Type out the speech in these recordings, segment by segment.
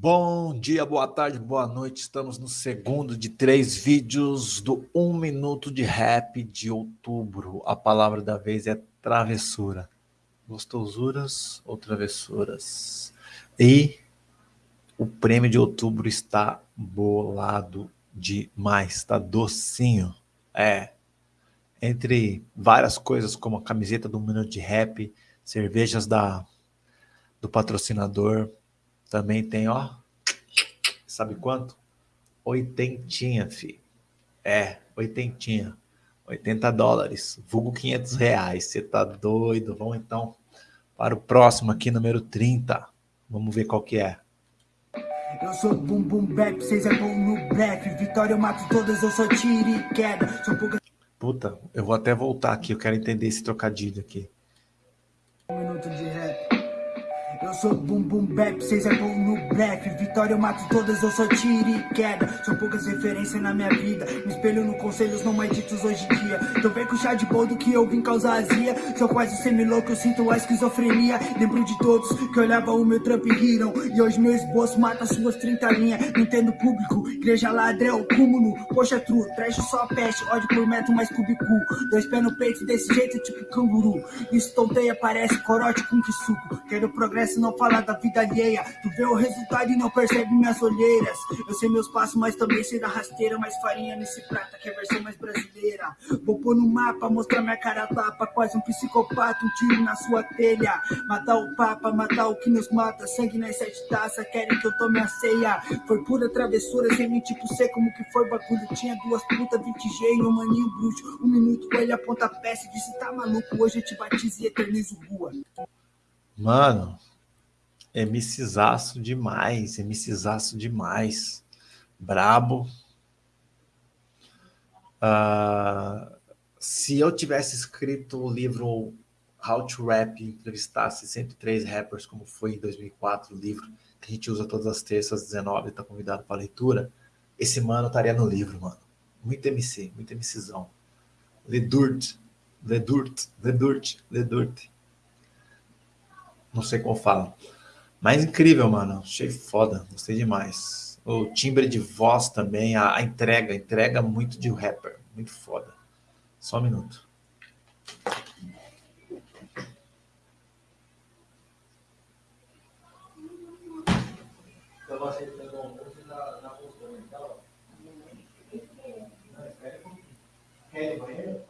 Bom dia, boa tarde, boa noite. Estamos no segundo de três vídeos do Um Minuto de Rap de outubro. A palavra da vez é travessura. Gostosuras ou travessuras? E o prêmio de outubro está bolado demais, está docinho. É, entre várias coisas como a camiseta do Minuto de Rap, cervejas da, do patrocinador, também tem, ó, sabe quanto? Oitentinha, fi. É, oitentinha. 80 dólares, vulgo 500 reais. Você tá doido? Vamos então para o próximo aqui, número 30. Vamos ver qual que é. Eu sou bum bum bap, vocês é bom no blefe. Vitória eu mato todas, eu sou tiro e queda. São poucas... Puta, eu vou até voltar aqui, eu quero entender esse trocadilho aqui. Um minuto de rap. Eu sou bum bum bap, cês é bom no blefe Vitória eu mato todas, eu sou tiro e queda. São poucas referências na minha vida. Me espelho no conselhos não mais ditos hoje em dia. Então vem com chá de boldo que eu vim causar azia. Sou quase semi-louco, eu sinto a esquizofrenia. Lembro de todos que olhava o meu trampo e riram. E hoje meu esboço mata suas 30 linhas. Nintendo público, igreja ladrão, cúmulo. Poxa true, trash só peste, ódio por metro mais cubicu Dois pés no peito desse jeito tipo canguru. Isso tonteia parece corote com que suco. Quero progresso não falar da vida alheia. Tu vê o resultado e não percebe minhas olheiras. Eu sei meus passos, mas também sei da rasteira. Mais farinha nesse prata que é a versão mais brasileira. Vou pôr no mapa, mostrar minha cara tapa. Quase um psicopata, um tiro na sua telha. Matar o papa, matar o que nos mata. Sangue nas sete taças, querem que eu tome a ceia. Foi pura travessura, sem mentir tipo sei como que foi bagulho. Tinha duas putas, 20G e um maninho bruxo. Um minuto com ele aponta a peça e disse: tá maluco, hoje eu te batizo e eternizo rua. Mano, MCzaço demais, MCzaço demais. Brabo. Uh, se eu tivesse escrito o livro How to Rap, entrevistasse 103 rappers, como foi em 2004, o livro que a gente usa todas as terças, 19, está convidado para leitura, esse mano estaria no livro, mano. Muito MC, muito MCzão. Ledurt, Ledurt, Ledurt, Ledurt. Não sei qual fala. Mas incrível, mano. Achei foda. Gostei demais. O timbre de voz também, a, a entrega, entrega muito de rapper. Muito foda. Só um minuto. Quer banheiro?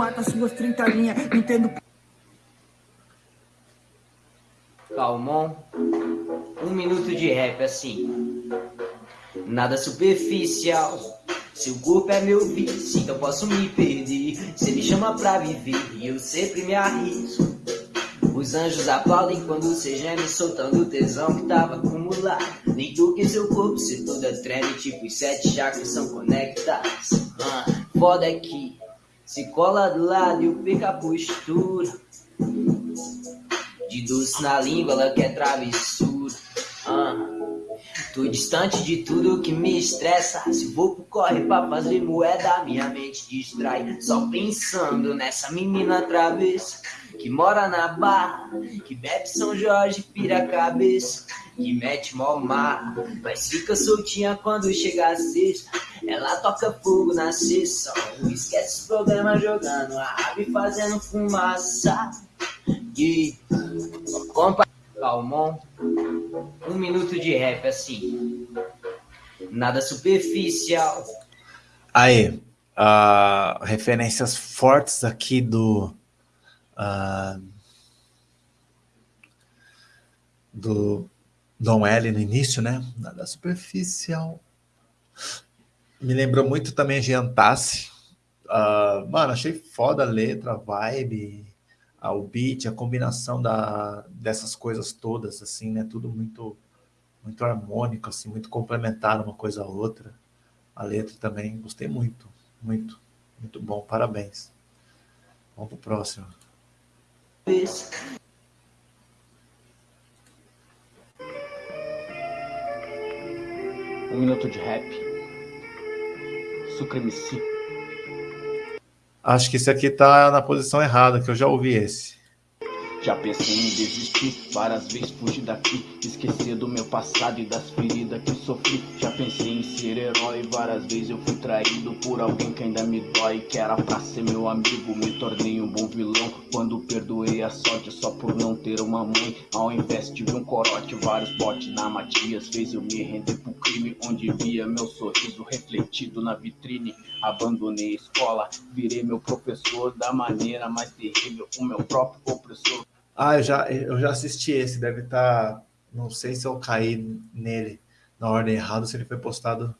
Mata suas 30 linhas, entendo. Calmon, um minuto de rap assim. Nada superficial. Seu corpo é meu vício, então posso me perder. Você me chama pra viver e eu sempre me arrisco. Os anjos aplaudem quando você geme soltando o tesão que tava acumulado. Nem toque seu corpo, se toda treme, tipo os sete chakras são conectados. Ah, foda é que se cola do lado e perco a postura. De doce na língua, ela quer travessura. Ah. Tô distante de tudo que me estressa. Se vou pro corre pra fazer moeda, minha mente distrai. Só pensando nessa menina travessa que mora na barra, que bebe São Jorge, pira a cabeça, que mete mó mar, mas fica soltinha quando chega a sexta. Ela toca fogo na sessão, esquece os problemas jogando a rave fazendo fumaça. E compa Calmon, um minuto de rap assim, nada superficial. Aí, uh, referências fortes aqui do uh, do Dom L no início, né? Nada superficial. Me lembrou muito também Giantassi. Uh, mano, achei foda a letra, a vibe, a, o beat, a combinação da, dessas coisas todas, assim, né? Tudo muito, muito harmônico, assim, muito complementar uma coisa a outra. a letra também, gostei muito, muito, muito bom, parabéns. Vamos pro próximo. Um minuto de rap. Sucremeci. Acho que esse aqui tá na posição errada, que eu já ouvi esse. Já pensei em desistir, várias vezes fugir daqui Esquecer do meu passado e das feridas que sofri. Já pensei em ser herói, várias vezes eu fui traído Por alguém que ainda me dói, que era pra ser meu amigo Me tornei um bom vilão, quando perdoei a sorte Só por não ter uma mãe, ao invés ver um corote Vários botes na Matias, fez eu me render pro crime Onde via meu sorriso refletido na vitrine. Abandonei a escola, virei meu professor Da maneira mais terrível, o meu próprio opressor ah, eu já, eu já assisti esse, deve estar... Tá, não sei se eu caí nele na ordem errada, se ele foi postado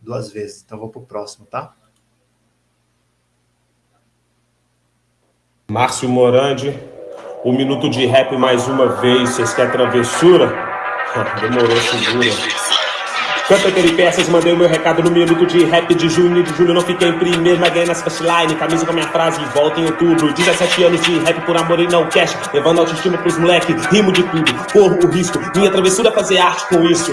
duas vezes. Então vou pro próximo, tá? Márcio Morandi, um minuto de rap mais uma vez. Vocês querem travessura? Demorou, segura. Canta peripécias, mandei o meu recado no minuto de rap de junho. De julho não fiquei em primeiro, mas ganhei nas line. Camisa com a minha frase, volta em outubro. 17 anos de rap por amor e não cash. Levando autoestima pros moleque, rimo de tudo. Corro o risco, minha travessura é fazer arte com isso.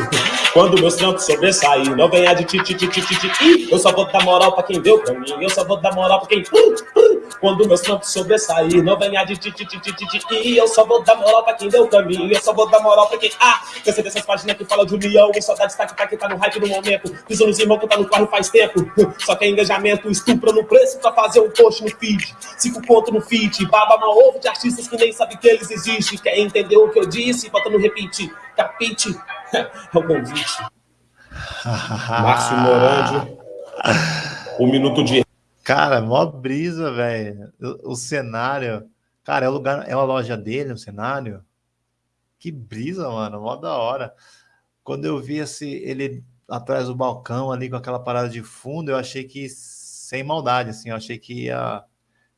Quando meus trampos sobressair, não venha de ti, ti, ti, ti, ti, ti. Eu só vou dar moral pra quem deu pra mim. Eu só vou dar moral pra quem. Quando meus trampos sobressair, não venha de ti, ti, ti, ti, ti, ti. Eu só vou dar moral pra quem deu pra mim. Eu só vou dar moral pra quem. Ah, cansei dessas páginas que falam de união. E saudade está aqui, tá aqui, tá no hype no momento. Pisou nos irmãos que tá no carro faz tempo. Só que é engajamento, estupro no preço pra fazer um post no feed. Cinco pontos no feed. Baba mal ovo de artistas que nem sabem que eles existem. Quer entender o que eu disse? Bota no repeat. Capite. É o convite. Márcio Morandi. Um minuto de. Cara, mó brisa, velho. O, o, cenário. Cara, é o lugar, é a loja dele, o cenário. Que brisa, mano. Mó da hora. Quando eu vi esse, ele atrás do balcão ali com aquela parada de fundo, eu achei que sem maldade, assim, eu achei que ia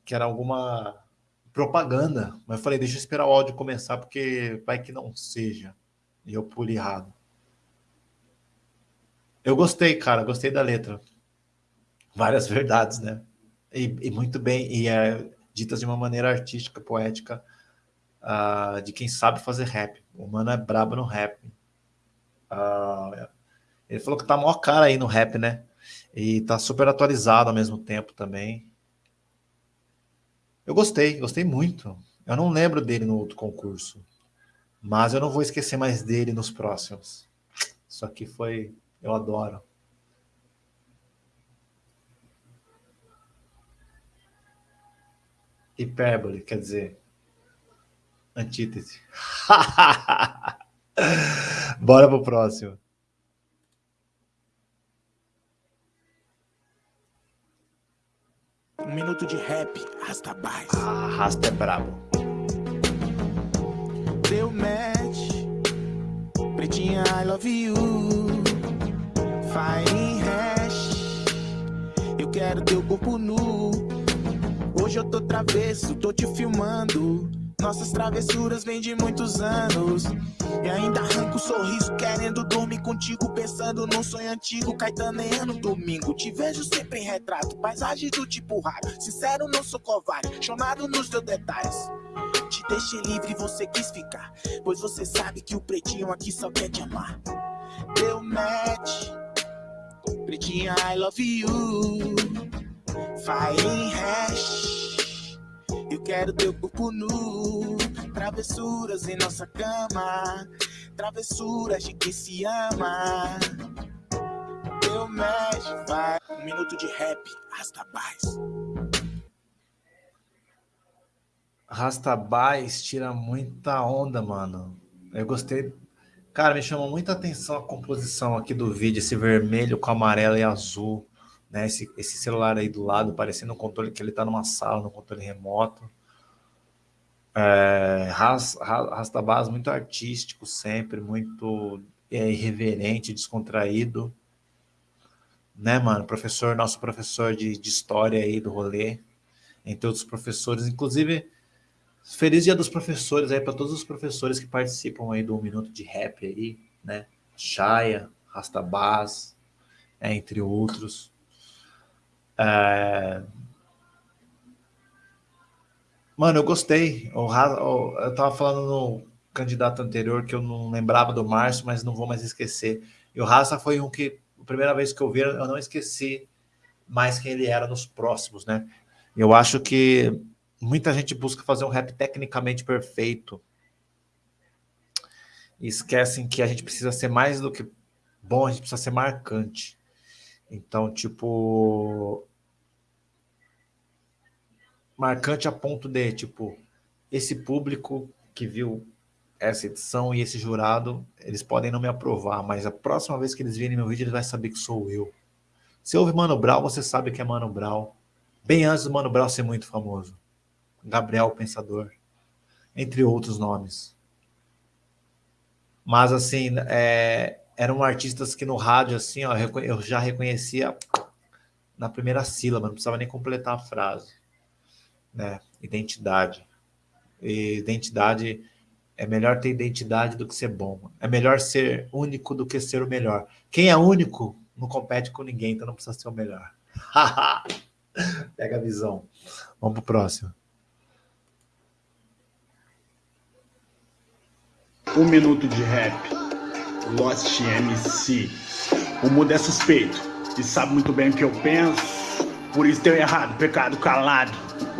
que era alguma propaganda, mas eu falei, deixa eu esperar o áudio começar porque vai que não seja. E eu pulei errado. Eu gostei, cara, gostei da letra. Várias verdades, né? E, e muito bem, e é ditas de uma maneira artística, poética, uh, de quem sabe fazer rap. O mano é brabo no rap. Uh, ele falou que tá maior cara aí no rap, né? E tá super atualizado ao mesmo tempo também. Eu gostei, gostei muito. Eu não lembro dele no outro concurso. Mas eu não vou esquecer mais dele nos próximos. Isso aqui foi... Eu adoro. Hipérbole, quer dizer... Antítese. Bora pro próximo. Um minuto de rap, arrasta baixo. Arrasta é brabo. Deu match, pretinha, I love you. Fire hash, eu quero teu corpo nu. Hoje eu tô travesso, tô te filmando. Nossas travessuras vêm de muitos anos. E ainda arranco o sorriso querendo dormir contigo Pensando num sonho antigo, Caetaneia no domingo Te vejo sempre em retrato, paisagem do tipo raro Sincero, não sou covarde, chonado nos teus detalhes. Te deixei livre, você quis ficar. Pois você sabe que o pretinho aqui só quer te amar. Deu match. Pretinha, I love you. Fire hash eu quero teu corpo nu, travessuras em nossa cama, travessuras de quem se ama. Eu mexe, vai. Um minuto de rap, Rastabais. Rastabais tira muita onda, mano. Eu gostei. Cara, me chamou muita atenção a composição aqui do vídeo, esse vermelho com amarelo e azul né? Esse, esse celular aí do lado, parecendo um controle que ele está numa sala, no controle remoto. É, Rastabás muito artístico sempre, muito é, irreverente, descontraído. Né, mano? Professor, nosso professor de, de história aí do rolê, entre outros professores, inclusive feliz dia dos professores aí para todos os professores que participam aí do Um Minuto de Rap aí, né? Chaya, Rastabás, é, entre outros. É... Mano, eu gostei. Eu, eu tava falando no candidato anterior que eu não lembrava do Márcio, mas não vou mais esquecer. E o Raça foi um que, a primeira vez que eu vi, eu não esqueci mais quem ele era nos próximos, né? Eu acho que muita gente busca fazer um rap tecnicamente perfeito. E esquecem que a gente precisa ser mais do que bom, a gente precisa ser marcante. Então, tipo. Marcante a ponto de, tipo, esse público que viu essa edição e esse jurado, eles podem não me aprovar, mas a próxima vez que eles virem meu vídeo, eles vão saber que sou eu. Se ouve Mano Brown, você sabe que é Mano Brown. Bem antes do Mano Brown ser muito famoso. Gabriel Pensador. Entre outros nomes. Mas, assim, é, eram artistas que no rádio, assim, ó, eu já reconhecia na primeira sílaba, não precisava nem completar a frase. Né? Identidade. E identidade é melhor ter identidade do que ser bom. É melhor ser único do que ser o melhor. Quem é único não compete com ninguém, então não precisa ser o melhor. Pega a visão. Vamos pro próximo. Um minuto de rap. Lost MC. O mundo é suspeito e sabe muito bem o que eu penso. Por isso tenho errado, pecado calado.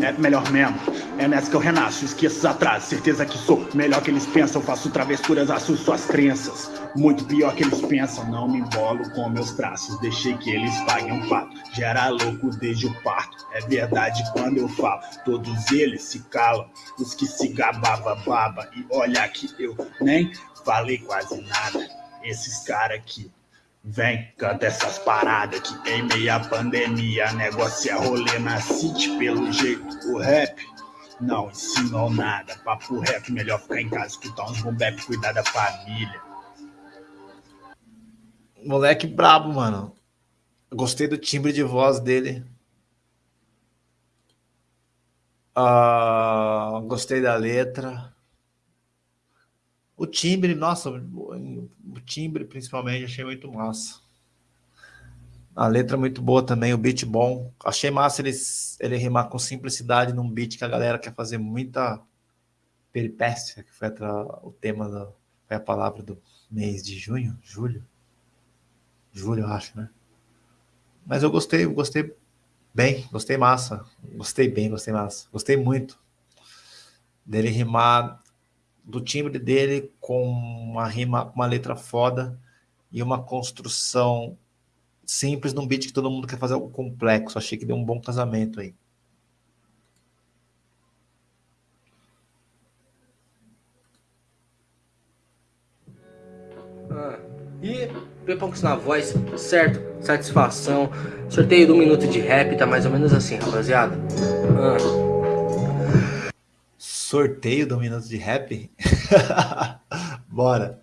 É melhor mesmo. É nessa que eu renasço, esqueço os atrasos. Certeza que sou melhor que eles pensam. Faço travessuras, assusto suas crenças. Muito pior que eles pensam. Não me embolo com meus traços. Deixei que eles paguem um pato. Gera louco desde o parto. É verdade quando eu falo. Todos eles se calam. Os que se gabava baba. E olha que eu nem falei quase nada. Esses caras aqui Vem, canta essas paradas que em meia pandemia negócio é rolê na city pelo jeito. O rap não ensinou nada. Papo rap, melhor ficar em casa, escutar uns bombep, cuidar da família. Moleque brabo, mano. Gostei do timbre de voz dele. Uh, gostei da letra. O timbre, nossa, o timbre principalmente achei muito massa. A letra muito boa também, o beat bom. Achei massa ele, ele rimar com simplicidade num beat que a galera quer fazer muita peripécia, que foi o tema, da, foi a palavra do mês de junho, julho. Julho, eu acho, né? Mas eu gostei, gostei bem, gostei massa. Gostei bem, gostei massa. Gostei muito dele rimar do timbre dele com uma rima, uma letra foda e uma construção simples num beat que todo mundo quer fazer algo complexo. Achei que deu um bom casamento aí. Ah, e Peponks na voz, certo? Satisfação. Sorteio do minuto de rap, tá mais ou menos assim, rapaziada. Ah sorteio do Minuto de Rap? Bora.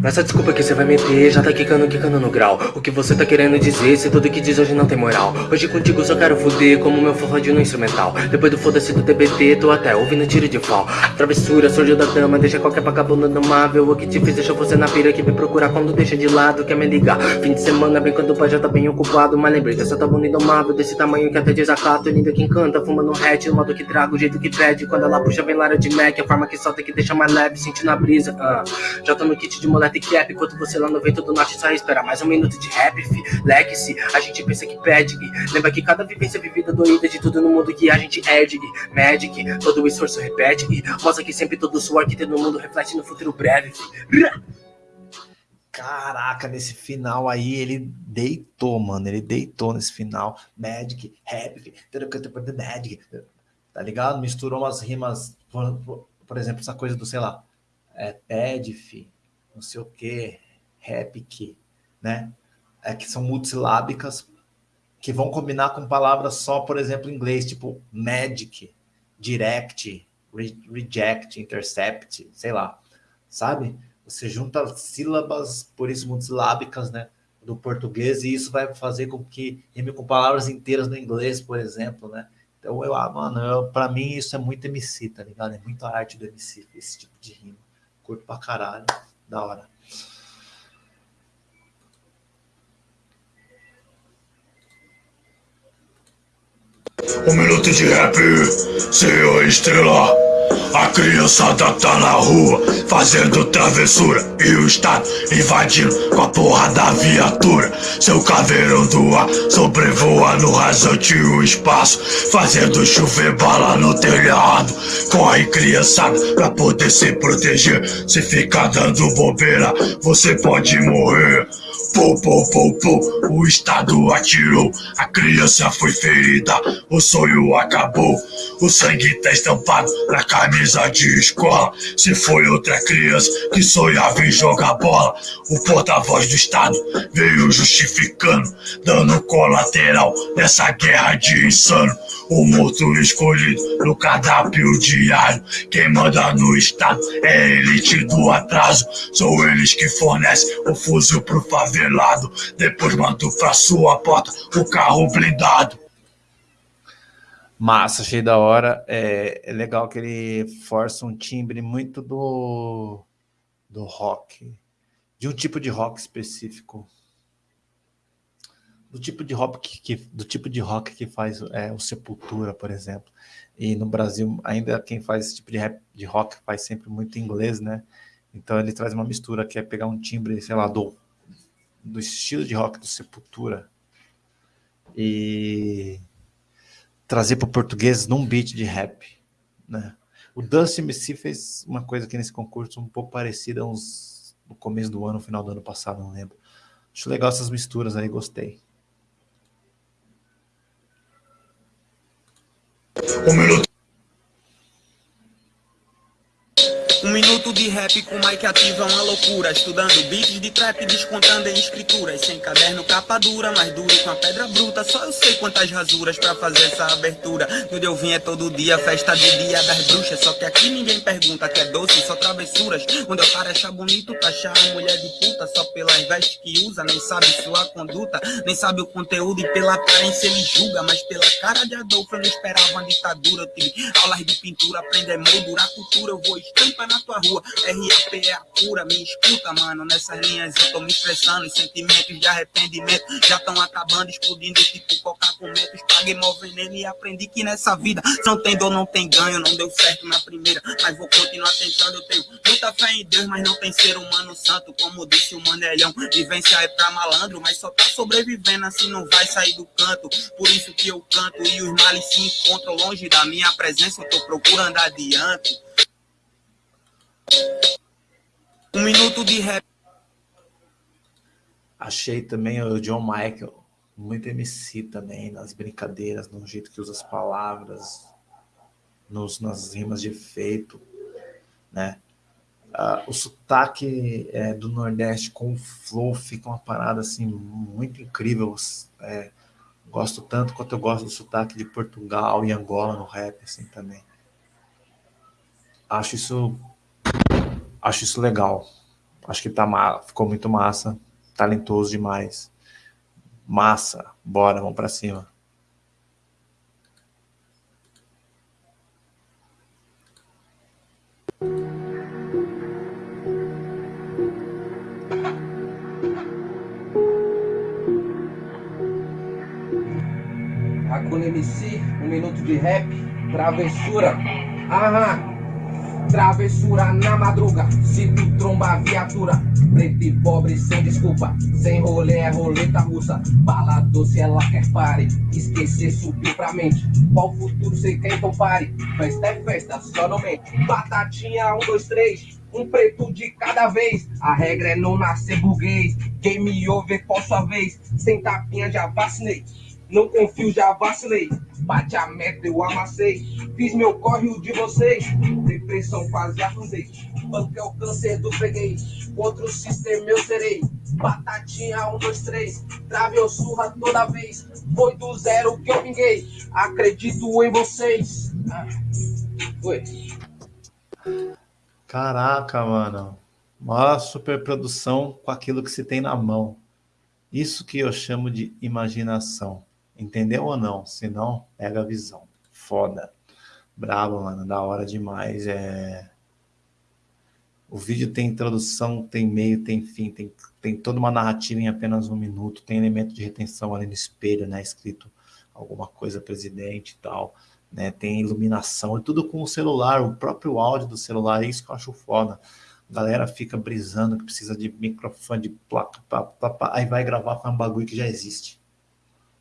Nessa desculpa que você vai meter, já tá quicando, quicando no grau. O que você tá querendo dizer, se tudo que diz hoje não tem moral. Hoje contigo só quero fuder, como meu forradinho no instrumental. Depois do foda-se do TBT, tô até ouvindo tiro de fal. Travessura, surgiu da dama, deixa qualquer vagabundo amável. O que te fez deixa você na pira que me procurar quando deixa de lado, quer me ligar. Fim de semana, bem quando o pai já tá bem ocupado. Mas lembrei dessa bonita indomável, desse tamanho que até desacato. Linda que encanta, fumando um hatch, o modo que traga, o jeito que pede. Quando ela puxa, vem Lara de Mac, a forma que solta que deixa mais leve, sentindo a brisa. Uh. Já tô no kit de moleta e cap, enquanto você lá no vento do norte só espera mais um minuto de rap, fi. Leque-se, a gente pensa que pede. Lembra que cada vivência vivida doída de tudo no mundo que a gente é de Magic, todo o esforço repete. Mostra que sempre todo o suor que tem no mundo reflete no futuro breve, fi. Caraca, nesse final aí ele deitou, mano. Ele deitou nesse final. Magic, rap, Magic. Tá ligado? Misturou umas rimas, por, por, por exemplo, essa coisa do, sei lá, é, PEDF, não sei o que, REPIC, né? É, que são multissilábicas que vão combinar com palavras só, por exemplo, em inglês, tipo magic, direct, re reject, intercept, sei lá, sabe? Você junta sílabas, por isso multissilábicas, né? Do português, e isso vai fazer com que rime com palavras inteiras no inglês, por exemplo, né? Então, eu, ah, mano, para mim isso é muito MC, tá ligado? É muito arte do MC, esse tipo de rima. Curto pra caralho. Da hora. Um minuto de rap, senhor é estrela. A criançada tá na rua fazendo travessura E o Estado invadindo com a porra da viatura. Seu caveirão do ar sobrevoa no rasante o espaço Fazendo chover bala no telhado. Corre criançada pra poder se proteger. Se ficar dando bobeira você pode morrer. Pô, pô, pô, pô, o Estado atirou, a criança foi ferida, o sonho acabou, o sangue tá estampado na camisa de escola. Se foi outra criança que sonhava em jogar bola, o porta-voz do Estado veio justificando, dando colateral nessa guerra de insano. O morto escolhido no cardápio diário. Quem manda no estado é elite do atraso. São eles que fornecem o fuzil pro favelado. Depois mando pra sua porta o carro blindado. Massa, achei da hora. É, é legal que ele força um timbre muito do, do rock, de um tipo de rock específico do tipo de rock que, do tipo de rock que faz é, o Sepultura, por exemplo. E no Brasil, ainda quem faz esse tipo de, rap, de rock faz sempre muito inglês, né? Então ele traz uma mistura que é pegar um timbre, sei lá, do, do estilo de rock do Sepultura e trazer para o português num beat de rap, né? O Dusty MC fez uma coisa aqui nesse concurso um pouco parecida uns, no começo do ano, no final do ano passado, não lembro. Acho legal essas misturas aí, gostei. Um minuto. De rap com Mike ativa uma loucura. Estudando beats de trap, descontando em escrituras. Sem caderno, capa dura, mais duro com a pedra bruta. Só eu sei quantas rasuras pra fazer essa abertura. Onde eu vim é todo dia, festa de dia das bruxas. Só que aqui ninguém pergunta que é doce, só travessuras. Onde eu paro achar bonito, taxar a mulher de puta. Só pelas vestes que usa, nem sabe sua conduta. Nem sabe o conteúdo e pela aparência ele julga. Mas pela cara de Adolfo eu não esperava uma ditadura. Eu tive aulas de pintura, aprender a moldurar cultura. Eu vou estampa na tua rua. RAP é a cura, me escuta, mano. Nessas linhas eu tô me expressando. Os sentimentos de arrependimento já estão acabando, explodindo tipo coca com metos. Paguei mal veneno e aprendi que nessa vida não tem dor, não tem ganho. Não deu certo na primeira, mas vou continuar tentando. Eu tenho muita fé em Deus, mas não tem ser humano santo. Como disse o Manelhão, vivência é pra malandro, mas só tá sobrevivendo assim não vai sair do canto. Por isso que eu canto e os males se encontram longe da minha presença. Eu tô procurando adiante. Um minuto de rap. Achei também o John Michael, muito MC também, nas brincadeiras, no jeito que usa as palavras, nos, nas rimas de efeito, né? Uh, o sotaque é, do Nordeste com o flow fica uma parada assim muito incrível. É, gosto tanto quanto eu gosto do sotaque de Portugal e Angola no rap assim também. Acho isso acho isso legal. Acho que tá, ficou muito massa, talentoso demais. Massa, bora, vamos para cima. Hakuna MC, um minuto de rap, travessura. Aham. Travessura na madruga, se tu tromba a viatura. Preto e pobre sem desculpa, sem rolê é roleta russa. Bala doce ela quer pare, esquecer subiu pra mente. Qual futuro sei quem então pare, festa é festa, só não mente Batatinha, um, dois, três, um preto de cada vez. A regra é não nascer burguês, game over qual sua vez. Sem tapinha já vacinei, não confio já vacilei. Bate a meta, eu amassei. Fiz meu corre o de vocês. Depressão quase afundei. Banco é o câncer do freguês. Contra o sistema eu serei. Batatinha, um, dois, três. Trave ou surra toda vez. Foi do zero que eu vinguei. Acredito em vocês. Ah, foi. Caraca, mano. Uma superprodução com aquilo que se tem na mão. Isso que eu chamo de imaginação. Entendeu ou não? Se não, pega a visão. Foda. Bravo, mano. Da hora demais. É... O vídeo tem introdução, tem meio, tem fim, tem, tem toda uma narrativa em apenas um minuto, tem elemento de retenção ali no espelho, né? Escrito alguma coisa presidente e tal, né? Tem iluminação, e tudo com o celular, o próprio áudio do celular, é isso que eu acho foda. A galera fica brisando que precisa de microfone, de placa, aí vai gravar com um bagulho que já existe.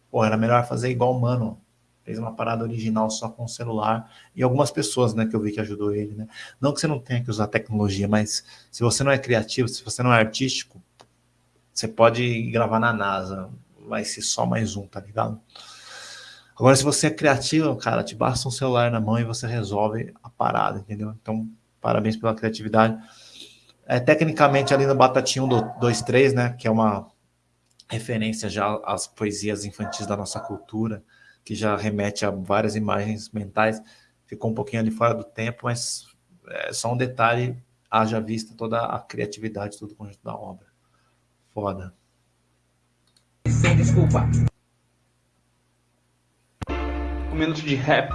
Pô, era melhor fazer igual Mano, fez uma parada original só com o celular, e algumas pessoas, né, que eu vi que ajudou ele, né? Não que você não tenha que usar tecnologia, mas se você não é criativo, se você não é artístico, você pode gravar na NASA, vai ser só mais um, tá ligado? Agora, se você é criativo, cara, te basta um celular na mão e você resolve a parada, entendeu? Então, parabéns pela criatividade. É, tecnicamente, ali no Batatinha 1, 2, 3, né, que é uma referência já às poesias infantis da nossa cultura, que já remete a várias imagens mentais, ficou um pouquinho ali fora do tempo, mas é só um detalhe, haja vista toda a criatividade, todo o conjunto da obra. Foda. Sem desculpa. Um minuto de rap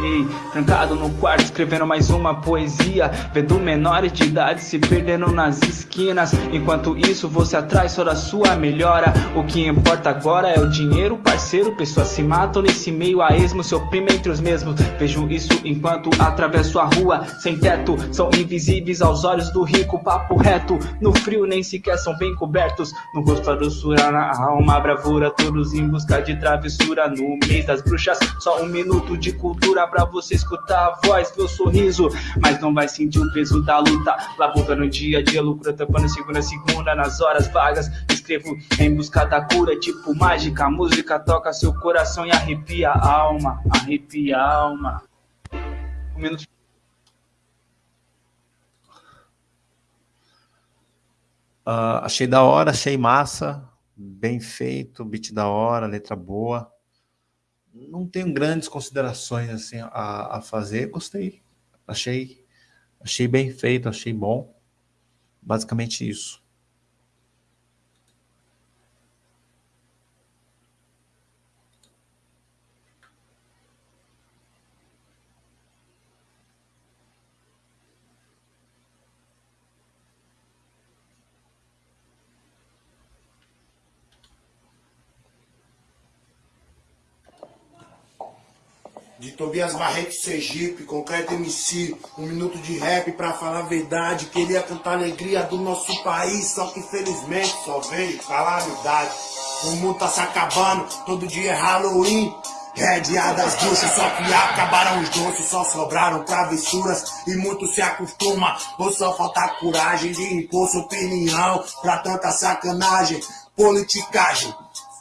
Ei, trancado no quarto, escrevendo mais uma poesia. Vendo menores de idade se perdendo nas esquinas. Enquanto isso, você atrás só da sua melhora. O que importa agora é o dinheiro, parceiro. Pessoas se matam nesse meio a esmo. Se oprimem entre os mesmos. Vejo isso enquanto atravesso a rua. Sem teto, são invisíveis aos olhos do rico. Papo reto, no frio nem sequer são bem cobertos. No rosto a doçura, na alma bravura. Todos em busca de travessura. No mês das bruxas, só um minuto de cultura pra você escutar a voz, meu sorriso. Mas não vai sentir o peso da luta. Labuta no dia a dia, lucro tampando segunda, segunda, nas horas vagas. Escrevo em busca da cura, tipo mágica. A música toca seu coração e arrepia a alma, arrepia a alma. Um minuto. Uh, achei da hora, achei massa, bem feito, beat da hora, letra boa não tenho grandes considerações assim a, a fazer. Gostei, achei, achei bem feito, achei bom. Basicamente isso. De Tobias Barreto Sergipe, Concreto MC, um minuto de rap pra falar a verdade. Queria cantar a alegria do nosso país, só que infelizmente só veio calamidade. O mundo tá se acabando, todo dia é Halloween. É dia das bruxas, só que acabaram os doces, só sobraram travessuras e muito se acostuma. Ou só falta coragem de impor sua opinião pra tanta sacanagem, politicagem,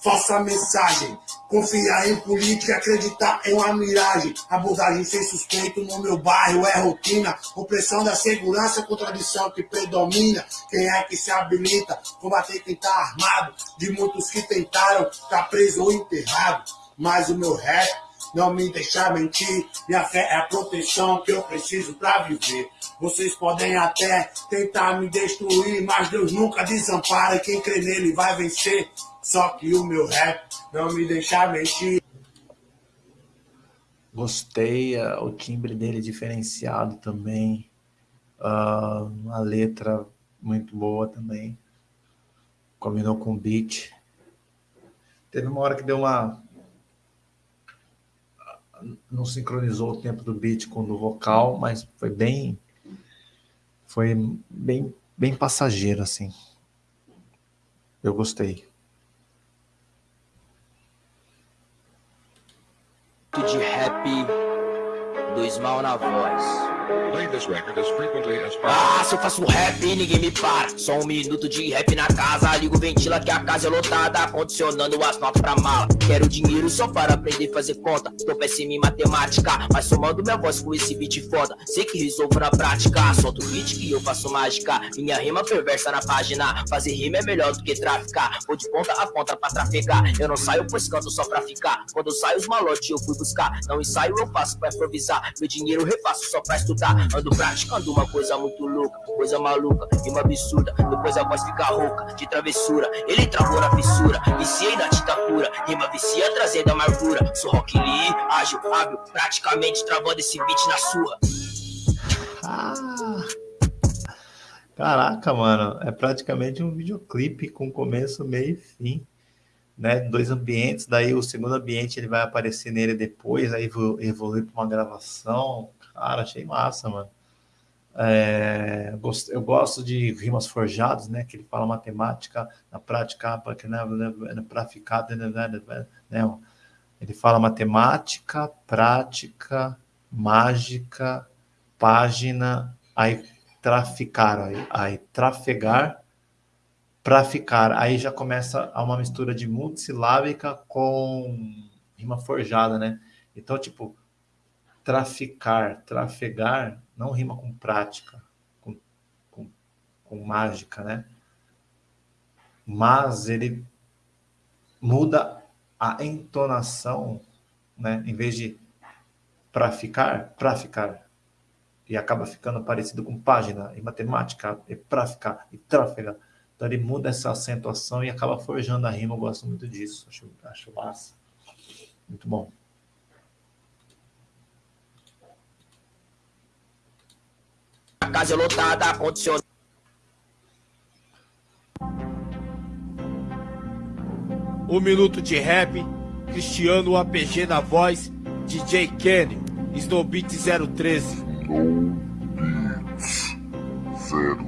falsa mensagem. Confiar em política, acreditar em uma miragem. Abordagem sem suspeito no meu bairro é rotina. Opressão da segurança, contradição que predomina. Quem é que se habilita? Combater quem tá armado. De muitos que tentaram, tá preso ou enterrado. Mas o meu rap não me deixa mentir. Minha fé é a proteção que eu preciso pra viver. Vocês podem até tentar me destruir, mas Deus nunca desampara. Quem crê nele vai vencer. Só que o meu rap não me deixa mentir. Gostei, uh, o timbre dele diferenciado também. Uh, uma letra muito boa também. Combinou com o beat. Teve uma hora que deu uma... Não sincronizou o tempo do beat com o do vocal, mas foi bem... Foi bem, bem passageiro, assim. Eu gostei. De rap, dois mal na voz. Ah, se eu faço rap, ninguém me para. Só um minuto de rap na casa. Ligo ventila que a casa é lotada. Condicionando as notas pra mala. Quero dinheiro só para aprender a fazer conta. Tô péssimo em matemática. Mas somando minha voz com esse beat foda. Sei que resolvo na prática. Solto beat que eu faço mágica. Minha rima perversa na página. Fazer rima é melhor do que traficar. Vou de ponta a ponta pra trafegar. Eu não saio pois canto só pra ficar. Quando saio os malotes eu fui buscar. Não ensaio, eu faço pra improvisar. Meu dinheiro refaço só pra estudar. Ando praticando uma coisa muito louca, coisa maluca e uma absurda. Depois a voz fica rouca, de travessura. Ele travou na fissura, viciei na tinta pura. Rima vicia trazendo amargura. Sou Rock Lee, ágil, hábil, praticamente travando esse beat na sua. Ah. Caraca, mano, é praticamente um videoclipe com começo, meio e fim. né, dois ambientes, daí o segundo ambiente ele vai aparecer nele depois, aí evoluir para uma gravação. Cara, achei massa, mano. É, eu gosto de rimas forjadas, né? Que ele fala matemática na prática, para ficar, né? Ele fala matemática, prática, mágica, página, aí traficar, aí, aí trafegar, para ficar. Aí já começa uma mistura de multissilábica com rima forjada, né? Então, tipo, traficar, trafegar, não rima com prática, com, com, com mágica, né? Mas ele muda a entonação, né? Em vez de para ficar, para ficar. E acaba ficando parecido com página em matemática, é para ficar e tráfega. Então ele muda essa acentuação e acaba forjando a rima. Eu gosto muito disso, acho, acho massa. Muito bom. A casa é lotada, condicionada. Um minuto de rap, Cristiano APG na voz, DJ Kenny, Snowbeat 013. Snowbeat 013.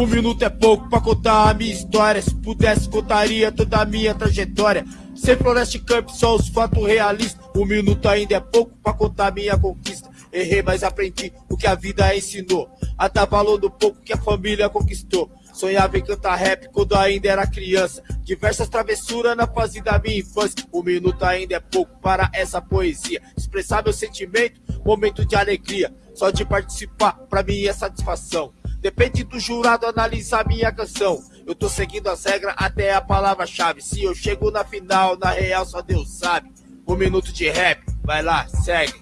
Um minuto é pouco pra contar a minha história. Se pudesse, contaria toda a minha trajetória. Sem Floresta Camp, só os fatos realistas. Um minuto ainda é pouco pra contar minha conquista. Errei, mas aprendi o que a vida ensinou. A dar valor do pouco que a família conquistou. Sonhava em cantar rap quando ainda era criança. Diversas travessuras na fase da minha infância. Um minuto ainda é pouco para essa poesia. Expressar meu sentimento, momento de alegria. Só de participar, pra mim é satisfação. Depende do jurado analisar minha canção. Eu tô seguindo as regras até a palavra-chave. Se eu chego na final, na real só Deus sabe. Um minuto de rap, vai lá, segue.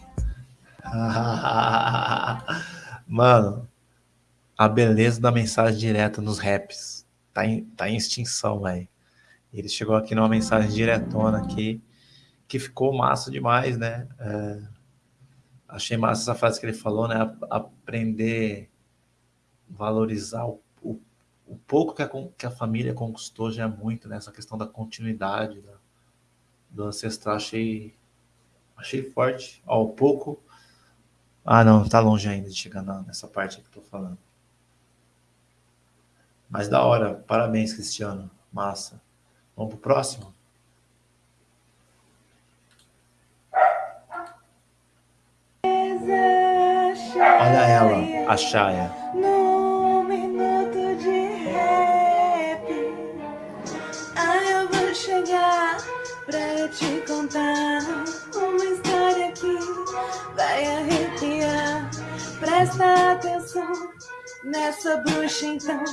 Mano, a beleza da mensagem direta nos raps tá em, tá em extinção, velho. Ele chegou aqui numa mensagem diretona aqui, que ficou massa demais, né? É, achei massa essa frase que ele falou, né? Aprender valorizar o, o, o pouco que a, que a, família conquistou já é muito, né? Essa questão da continuidade da, do ancestral, achei, achei forte. Ó, o pouco... Ah, não, tá longe ainda de chegar na, nessa parte que eu tô falando. Mas da hora, parabéns, Cristiano. Massa. Vamos pro próximo? Olha ela, a Chaya. Contar uma história que vai arrepiar. Presta atenção nessa bruxa então.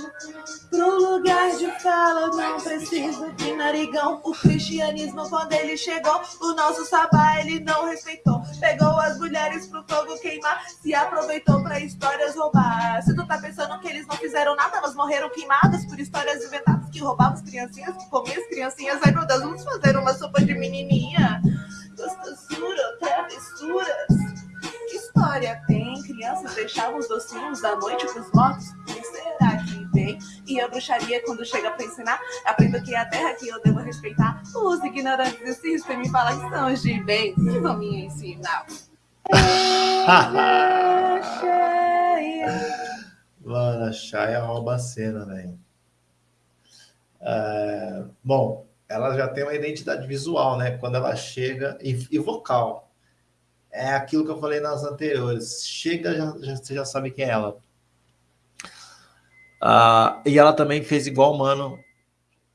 Pro lugar de fala não preciso de narigão. O cristianismo quando ele chegou, o nosso sabá ele não respeitou. Pegou as mulheres pro fogo queimar, se aproveitou pra histórias roubar. Se tu tá pensando que eles não fizeram nada, elas morreram queimadas por histórias inventadas que roubavam as criancinhas, que comiam as criancinhas. Ai meu Deus, vamos fazer uma sopa de menininha. Os docinhos da noite pros mortos? Quem será que vem? E a bruxaria, quando chega pra ensinar, aprendo que é a terra que eu devo respeitar. Os ignorantes insistem me falar que são os de bem, que vão me ensinar. Mano, a Shaya rouba a cena, velho. É, bom, ela já tem uma identidade visual, né? Quando ela chega, e, e vocal é aquilo que eu falei nas anteriores. Chega, já, já, você já sabe quem é ela. Ah, e ela também fez igual o mano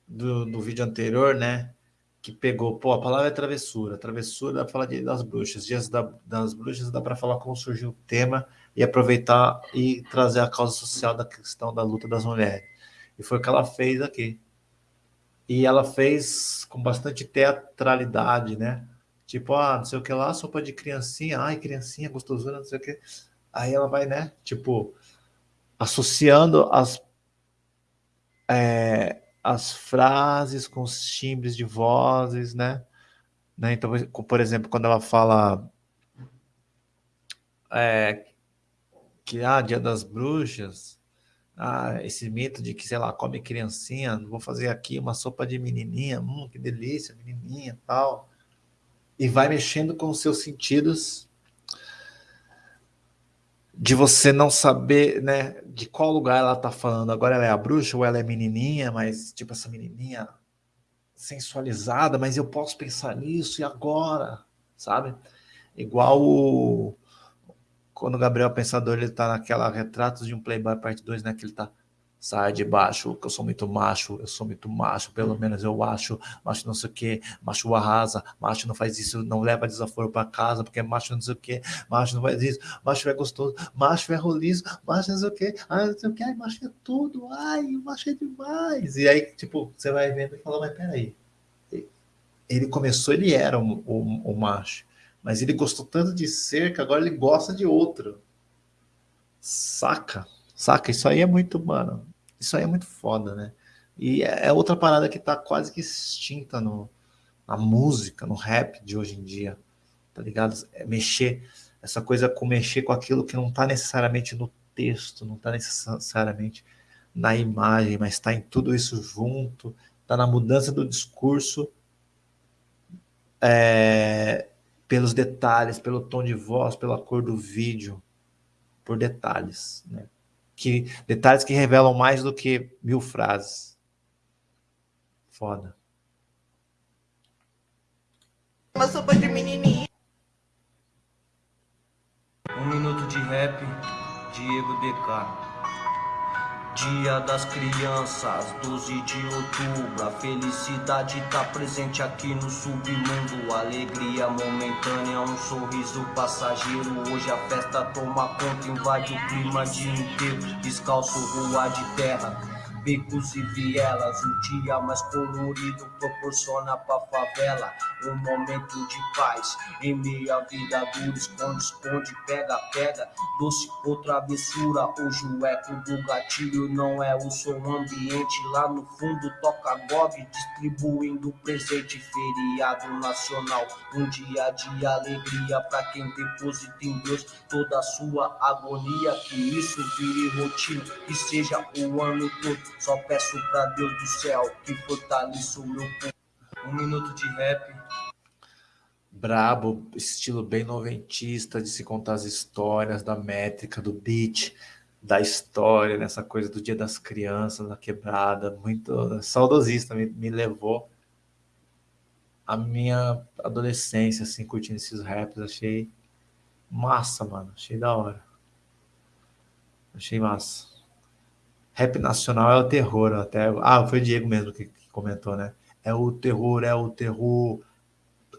do, do vídeo anterior, né? Que pegou, pô, a palavra é travessura. Travessura dá para falar de, das bruxas. Dias da, das bruxas dá para falar como surgiu o tema e aproveitar e trazer a causa social da questão da luta das mulheres. E foi o que ela fez aqui. E ela fez com bastante teatralidade, né? Tipo, ah, não sei o que lá, sopa de criancinha, ai, criancinha, gostosura, não sei o que. Aí ela vai, né, tipo, associando as, é, as frases com os timbres de vozes, né? né? Então, por exemplo, quando ela fala é, que, ah, dia das bruxas, ah, esse mito de que, sei lá, come criancinha, vou fazer aqui uma sopa de menininha, hum, que delícia, menininha, tal. E vai mexendo com os seus sentidos de você não saber, né, de qual lugar ela tá falando. Agora ela é a bruxa ou ela é menininha, mas tipo essa menininha sensualizada, mas eu posso pensar nisso e agora, sabe? Igual o, quando o Gabriel Pensador ele tá naquela Retratos de um Playboy parte 2, né, que ele tá sai de baixo, que eu sou muito macho, eu sou muito macho, pelo menos eu acho, macho não sei o que, macho arrasa, macho não faz isso, não leva desaforo para casa, porque macho não sei o que, macho não faz isso, macho é gostoso, macho é roliço, macho não sei o que, ai não sei o que, ai, macho é tudo, ai, macho é demais. E aí, tipo, você vai vendo e fala, mas peraí, ele começou, ele era o, o, o macho, mas ele gostou tanto de ser que agora ele gosta de outro. Saca? Saca? Isso aí é muito, mano. Isso aí é muito foda, né? E é, é outra parada que tá quase que extinta no, na música, no rap de hoje em dia. Tá ligado? É mexer, essa coisa com mexer com aquilo que não tá necessariamente no texto, não tá necessariamente na imagem, mas está em tudo isso junto, está na mudança do discurso, é, pelos detalhes, pelo tom de voz, pela cor do vídeo, por detalhes, né? Que detalhes que revelam mais do que mil frases. Foda. Uma sopa de menininha. Um minuto de rap, Diego DK. Dia das Crianças, 12 de outubro. A felicidade tá presente aqui no submundo. Alegria momentânea, um sorriso passageiro. Hoje a festa toma conta, invade o clima dia inteiro. Descalço, rua de terra becos e vielas. O dia mais colorido proporciona pra favela um momento de paz. Em meio à vida dura, esconde, esconde, pega, pega. Doce ou travessura, hoje o eco do gatilho não é o som ambiente. Lá no fundo toca GOG, distribuindo presente. Feriado nacional, um dia de alegria pra quem deposita em Deus toda a sua agonia. Que isso vire rotina, que seja o ano todo só peço pra Deus do céu que fortaleça o meu povo. Um minuto de rap. Brabo, estilo bem noventista de se contar as histórias, da métrica, do beat, da história, nessa coisa do Dia das Crianças, da quebrada, muito saudosista, me, me levou a minha adolescência, assim, curtindo esses raps, achei massa, mano, achei da hora. Achei massa. Rap nacional é o terror, até. Ah, foi o Diego mesmo que, que comentou, né? É o terror, é o terror.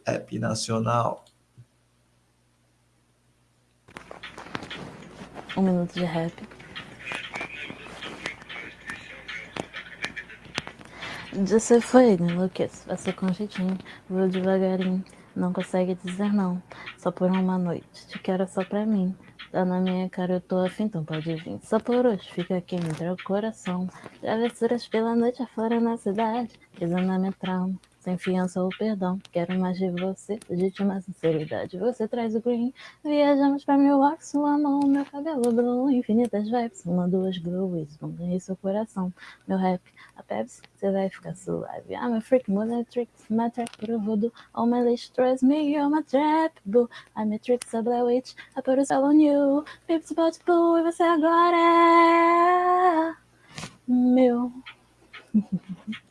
Rap nacional. Um minuto de rap. Você foi, né, enlouqueço, passou com jeitinho, vou devagarinho, não consegue dizer não, só por uma noite, te quero só pra mim, Tá na minha cara, eu tô afim, então pode vir. Só por hoje, fica aqui entre o coração. Travessuras pela noite afora na cidade, exame trauma sem fiança ou perdão. Quero mais de você, legítima sinceridade. Você traz o green, viajamos pra Milwaukee, sua mão, meu cabelo blue, infinitas vibes, uma, duas blues, vão ganhar seu coração. Meu rap, a Pepsi, você vai ficar suave. I'm a freak, mother tricks, my track pro voodoo, all my list trust me, you're my trap, boo. I'm a trick, a black witch, I put a spell on you, Pepsi, bot, boo, e você agora é... meu...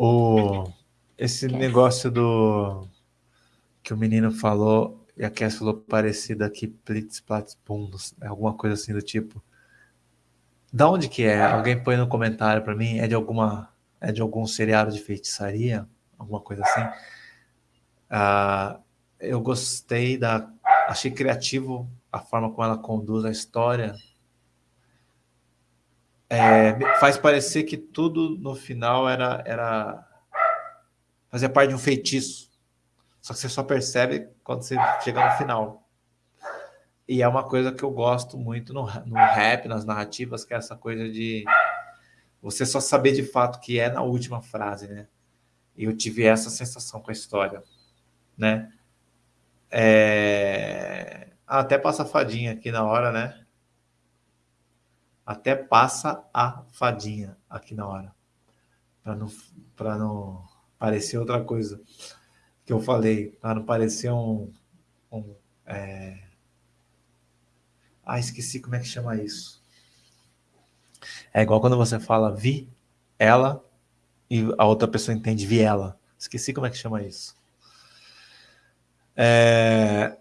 Oh esse Cass. negócio do que o menino falou e a Cass falou parecido aqui, Plitz, Platz, Bundos, é alguma coisa assim do tipo. Da onde que é? Alguém põe no comentário para mim. É de alguma, é de algum seriado de feitiçaria, alguma coisa assim. Ah, eu gostei da, achei criativo a forma como ela conduz a história. É, faz parecer que tudo no final era, era fazia parte de um feitiço. Só que você só percebe quando você chega no final. E é uma coisa que eu gosto muito no, no rap, nas narrativas, que é essa coisa de você só saber de fato que é na última frase, né? E eu tive essa sensação com a história, né? É... Ah, até passa fadinha aqui na hora, né? Até passa a fadinha aqui na hora. Para não, pra não parecer outra coisa que eu falei. Para não parecer um... um é... Ah, esqueci como é que chama isso. É igual quando você fala vi, ela, e a outra pessoa entende vi ela. Esqueci como é que chama isso. É,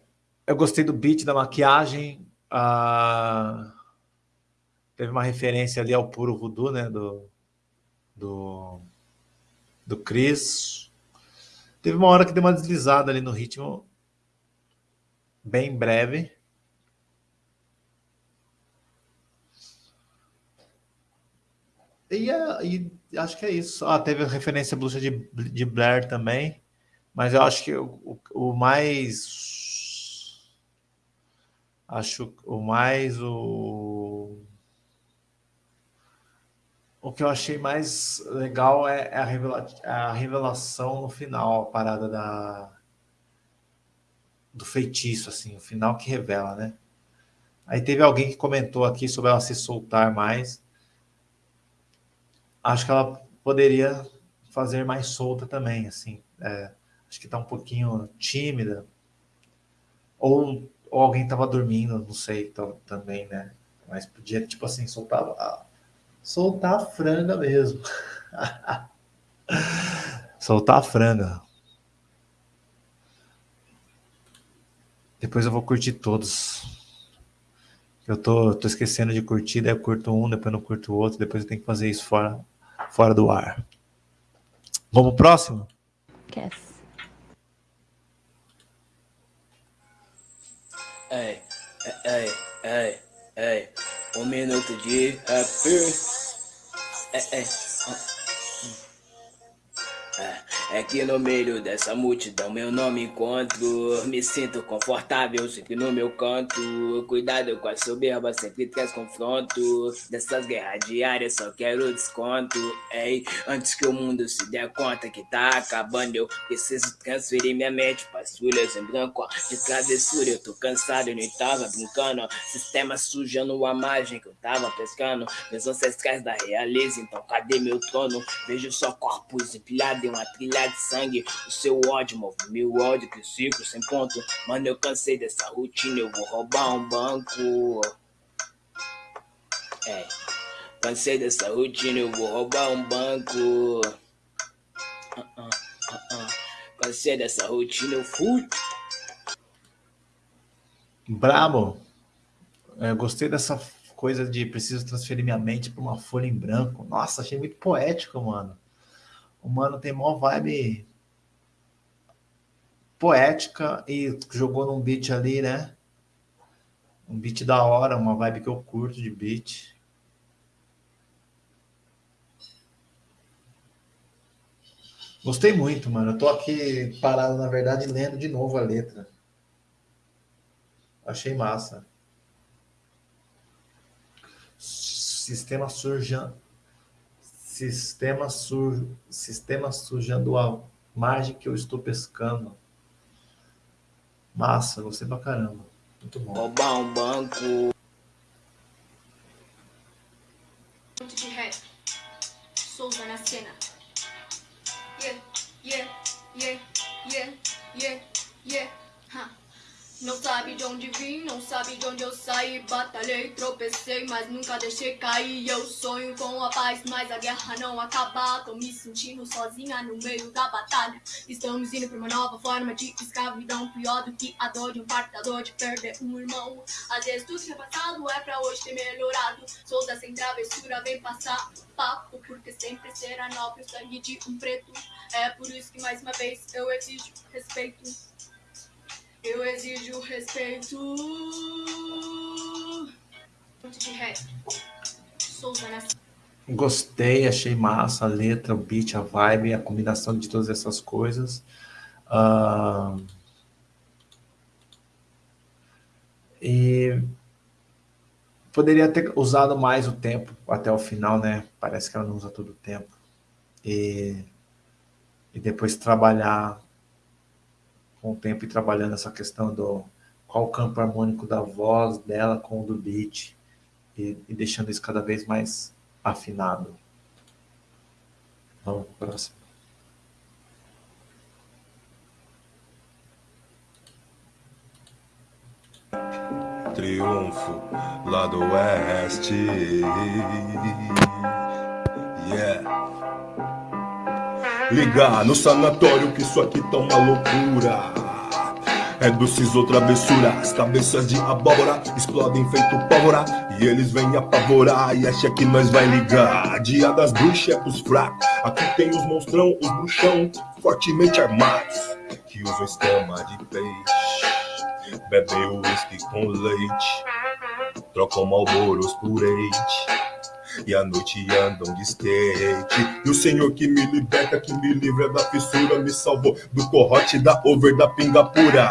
eu gostei do beat, da maquiagem. Ah, teve uma referência ali ao Puro Voodoo, né? Do, do, do Chris. Teve uma hora que deu uma deslizada ali no ritmo. Bem breve. E, e acho que é isso. Ah, teve a referência à bruxa de, de Blair também. Mas eu acho que o, o mais. Acho o mais. O, o que eu achei mais legal é, é a, revela, a revelação no final, a parada da, do feitiço, assim, o final que revela, né? Aí teve alguém que comentou aqui sobre ela se soltar mais. Acho que ela poderia fazer mais solta também, assim. É, acho que está um pouquinho tímida, ou, ou alguém estava dormindo, não sei também, né? Mas podia, tipo assim, soltar a, soltar a franga mesmo. soltar a franga. Depois eu vou curtir todos. Eu tô, tô esquecendo de curtir, daí eu curto um, depois não curto o outro, depois eu tenho que fazer isso fora, fora do ar. Vamos pro próximo? Yes. Ei, ei, ei, ei, um minuto de rap. Ei, ei, é que no meio dessa multidão meu nome encontro. Me sinto confortável sempre no meu canto. Cuidado com a soberba, sempre traz confronto. Dessas guerras diárias só quero desconto. Ei, antes que o mundo se der conta que tá acabando Eu preciso transferir minha mente pras folhas em branco De travessura eu tô cansado, eu nem tava brincando Sistema sujando a margem que eu tava pescando. Meus ancestrais da realeza, então cadê meu trono? Vejo só corpos empilhados em uma trilha de sangue. O seu ódio move meu ódio, que ciclo sem ponto. Mano, eu cansei dessa rotina, eu vou roubar um banco. É, cansei dessa rotina, eu vou roubar um banco. Uh -uh, uh cansei dessa rotina, eu fui. Brabo. Eu gostei dessa coisa de preciso transferir minha mente para uma folha em branco. Nossa, achei muito poético, mano. O mano tem mó vibe poética e jogou num beat ali, né? Um beat da hora, uma vibe que eu curto de beat. Gostei muito, mano. Eu tô aqui parado, na verdade, lendo de novo a letra. Achei massa. Sistema surja sistema, sujo, sistema sujando a margem que eu estou pescando. Massa, gostei pra caramba. Muito bom. Roubar um banco. Muito de rap. Souza na cena. Yeah, yeah, yeah, de onde vim, não sabe de onde eu saí. Batalhei, tropecei, mas nunca deixei cair. Eu sonho com a paz, mas a guerra não acaba. Tô me sentindo sozinha no meio da batalha. Estamos indo pra uma nova forma de escravidão. Pior do que a dor de um parto, a dor de perder um irmão. Às vezes tudo que é passado é pra hoje ter melhorado. Sou sem travessura, vem passar papo Porque sempre será nobre o sangue de um preto. É por isso que mais uma vez eu exijo respeito eu exijo respeito. De rap. Souza Gostei, achei massa a letra, o beat, a vibe, a combinação de todas essas coisas. Uh... E poderia ter usado mais o tempo até o final, né? Parece que ela não usa todo o tempo. E, e depois trabalhar com o tempo e trabalhando essa questão do qual o campo harmônico da voz dela com o do beat. e, e deixando isso cada vez mais afinado. Vamos para o próximo. Triunfo lá do oeste. Yeah. Ligar no sanatório que isso aqui tá uma loucura. É doces ou travessura, as cabeças de abóbora explodem feito pólvora. E eles vêm apavorar. E acha que nós vai ligar. Dia das bruxas é pros fracos, aqui tem os monstrão, os bruxão Fortemente armados, que usam escama de peixe. Bebem uísque com leite, trocam malboros por leite e à noite andam de skate. E o Senhor que me liberta, que me livra da fissura, me salvou do corrote, da over, da pinga pura.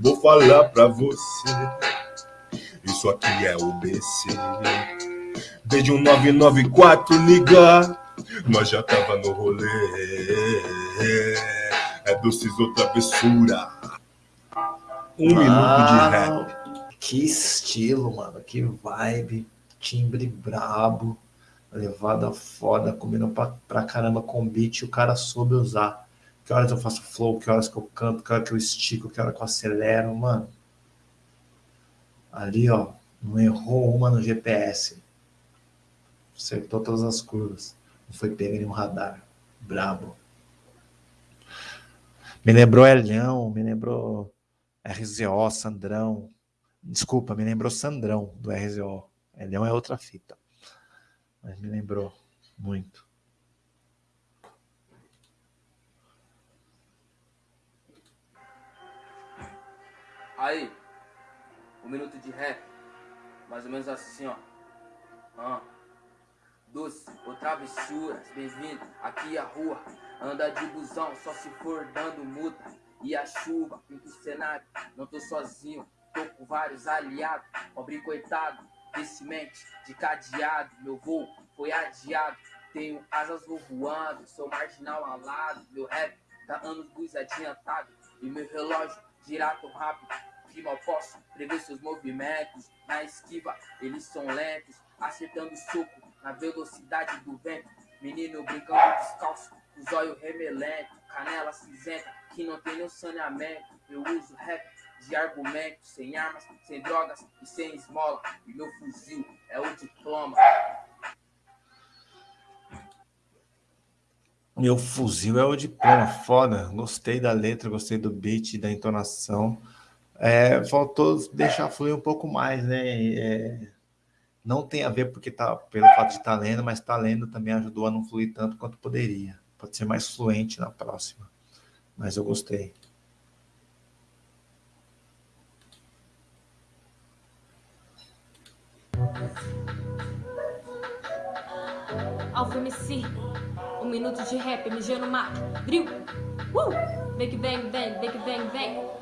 Vou falar pra você, isso aqui é o BC. Desde um 994 ligar, nós já tava no rolê. É doces ou travessura. Um mano, minuto de rap. Que estilo, mano, que vibe timbre brabo, levada foda, comendo pra, pra caramba com beat, o cara soube usar. Que horas eu faço flow, que horas que eu canto, que horas que eu estico, que horas que eu acelero, mano. Ali, ó, não errou uma no GPS. Acertou todas as curvas. Não foi pego nenhum radar. Brabo. Me lembrou Elhão, me lembrou RZO, Sandrão. Desculpa, me lembrou Sandrão do RZO. Elhão é outra fita. Mas me lembrou muito. Aí, um minuto de rap. Mais ou menos assim, ó. Ah. Doce ou travessuras, bem-vindo, aqui é a rua. Anda de busão, só se for dando multa. E a chuva, pinta o cenário, não tô sozinho, tô com vários aliados. Pobre coitado, desse mente de cadeado. Meu voo foi adiado. Tenho asas voando, sou marginal alado. Meu rap tá anos luz adiantado. E meu relógio gira tão rápido que mal posso prever seus movimentos. Na esquiva, eles são lentos, acertando soco na velocidade do vento. Menino brincando descalço, os olhos remelento, canela cinzenta que não tem nenhum saneamento. Eu uso rap de argumentos, sem armas, sem drogas e sem esmola. Meu fuzil é o diploma. Meu fuzil é o diploma, foda. Gostei da letra, gostei do beat, da entonação. É, faltou deixar fluir um pouco mais, né? É, não tem a ver porque tá pelo fato de estar tá lendo, mas estar tá lendo também ajudou a não fluir tanto quanto poderia. Pode ser mais fluente na próxima. Mas eu gostei. Alfa MC, um minuto de rap, MG no mato, drill, uh! Vem que vem, vem, vem que vem, vem.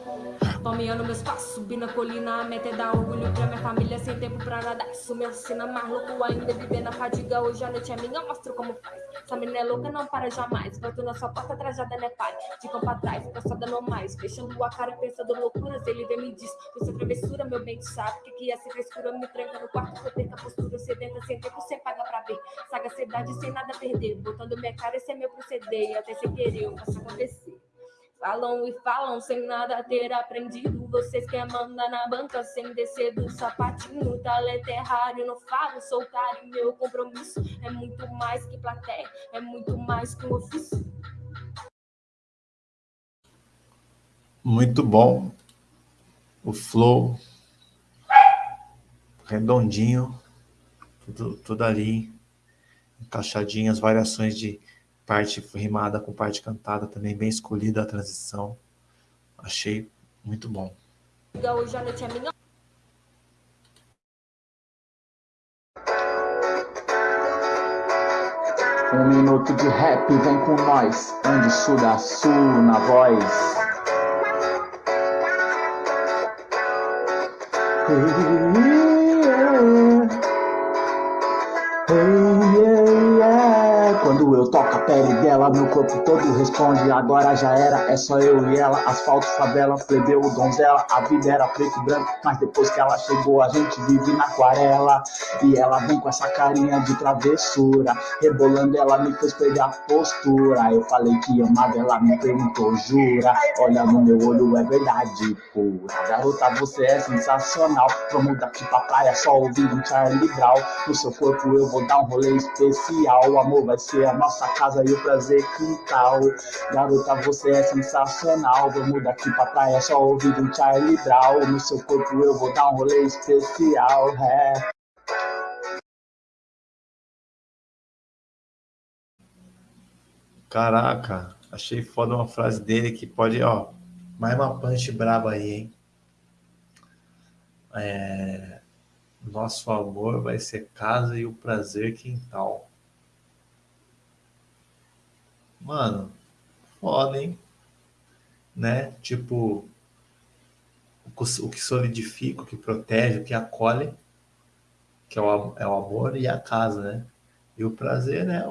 Palmeando meus passos, subindo a colina, a meta é dar orgulho pra minha família, sem tempo pra nada. Isso me ensina mais louco ainda, viver na fadiga. Hoje a noite é minha, mostro como faz. Essa menina é louca, não para jamais. Volto na sua porta, trajada, né, pai? De campo atrás, cansada não mais. Fechando a cara, pensando loucuras. Ele vem me diz: Você travessura, meu bem, sabe que que é essa frescura? Me tranca no quarto, eu perco a postura. Sedenta, sem tempo, sem paga pra ver. Sagacidade, sem nada a perder. Botando minha cara, esse é meu proceder. Até sem querer, eu faço acontecer. Falam e falam sem nada ter aprendido. Vocês que mandar na banca sem descer do sapatinho. Talento é raro, não falo, sou caro. Meu compromisso é muito mais que plateia, é muito mais que um ofício. Muito bom. O flow redondinho, tudo, tudo ali, encaixadinho, as variações de parte rimada com parte cantada também, bem escolhida a transição. Achei muito bom. Um minuto de rap, vem com nós, onde sul a sul na voz. Hey, pele dela, meu corpo todo responde. Agora já era, é só eu e ela. Asfalto, favela, plebeu, donzela. A vida era preto e branco, mas depois que ela chegou, a gente vive na aquarela. E ela vem com essa carinha de travessura. Rebolando, ela me fez perder a postura. Eu falei que amava, ela me perguntou, jura? Olha no meu olho, é verdade pura. Garota, você é sensacional. Vamos daqui pra praia, só ouvindo um Charlie Brown. No seu corpo eu vou dar um rolê especial. O amor vai ser a nossa casa e o prazer quintal. Garota, você é sensacional. Vamos daqui pra praia, só ouvindo um Charlie Brown. No seu corpo eu vou dar um rolê especial. É. Caraca, achei foda uma frase dele que pode, ó, mais uma punch braba aí, hein? É, nosso amor vai ser casa e o prazer quintal. Mano, foda, hein? Né? Tipo, o que solidifica, o que protege, o que acolhe, que é o, é o amor e a casa, né? E o prazer, né?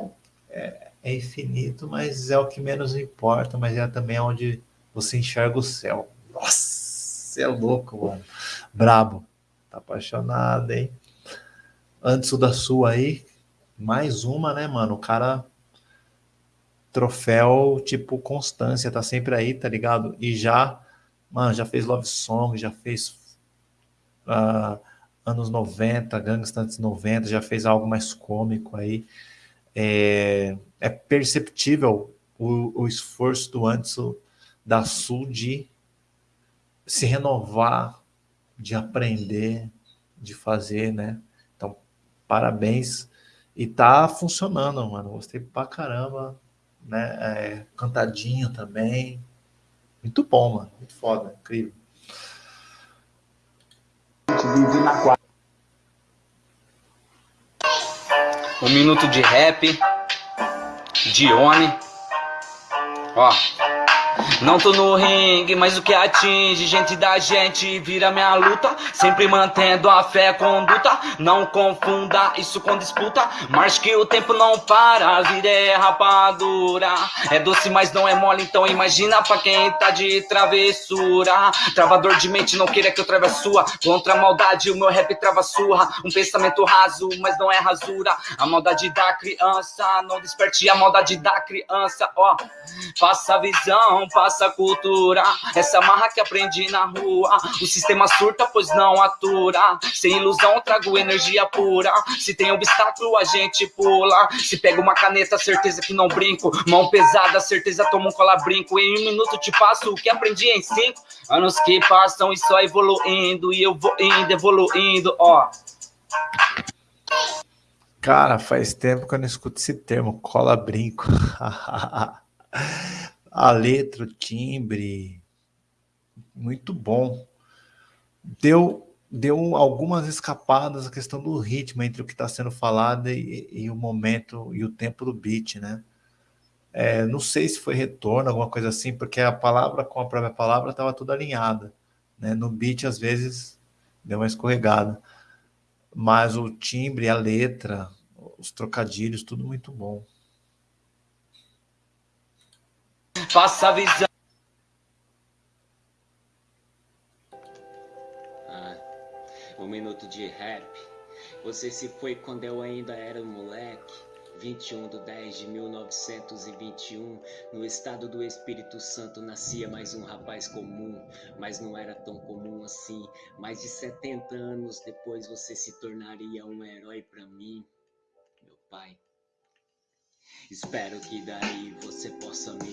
É, é infinito, mas é o que menos importa, mas é também onde você enxerga o céu. Nossa, você é louco, mano. Brabo. Tá apaixonado, hein? Antes da sua aí, mais uma, né, mano? O cara troféu tipo constância, tá sempre aí, tá ligado? E já, mano, já fez Love Song, já fez uh, anos 90, Gangsta antes 90, já fez algo mais cômico aí. É, é perceptível o, o esforço do Anderson da Sul de se renovar, de aprender, de fazer, né? Então, parabéns. E tá funcionando, mano. Gostei pra caramba, né? É, cantadinho também. Muito bom, mano. Muito foda, incrível. Um minuto de rap. Dione. Ó. Não tô no ringue, mas o que atinge gente da gente vira minha luta. Sempre mantendo a fé conduta. Não confunda isso com disputa. Mas que o tempo não para, vida é rapadura. É doce, mas não é mole, então imagina pra quem tá de travessura. Travador de mente, não queira que eu trave a sua. Contra a maldade, o meu rap trava surra. Um pensamento raso, mas não é rasura. A maldade da criança, não desperte a maldade da criança, ó. Faça a visão, passa cultura. Essa marra que aprendi na rua. O sistema surta, pois não atura. Sem ilusão, trago energia pura. Se tem obstáculo, a gente pula. Se pega uma caneta, certeza que não brinco. Mão pesada, certeza tomo um cola brinco. Em um minuto te passo o que aprendi em cinco anos que passam e só evoluindo. E eu vou indo, evoluindo, ó. Cara, faz tempo que eu não escuto esse termo, cola brinco. A letra, o timbre, muito bom. Deu, deu algumas escapadas a questão do ritmo entre o que está sendo falado e, e, o momento e o tempo do beat, né? É, não sei se foi retorno, alguma coisa assim, porque a palavra com a própria palavra estava tudo alinhada. Né? No beat, às vezes, deu uma escorregada. Mas o timbre, a letra, os trocadilhos, tudo muito bom. Faça a visão. Ah, um minuto de rap. Você se foi quando eu ainda era um moleque. 21 de 10 de 1921, no estado do Espírito Santo nascia mais um rapaz comum, mas não era tão comum assim. Mais de 70 anos depois você se tornaria um herói para mim, meu pai. Espero que daí você possa me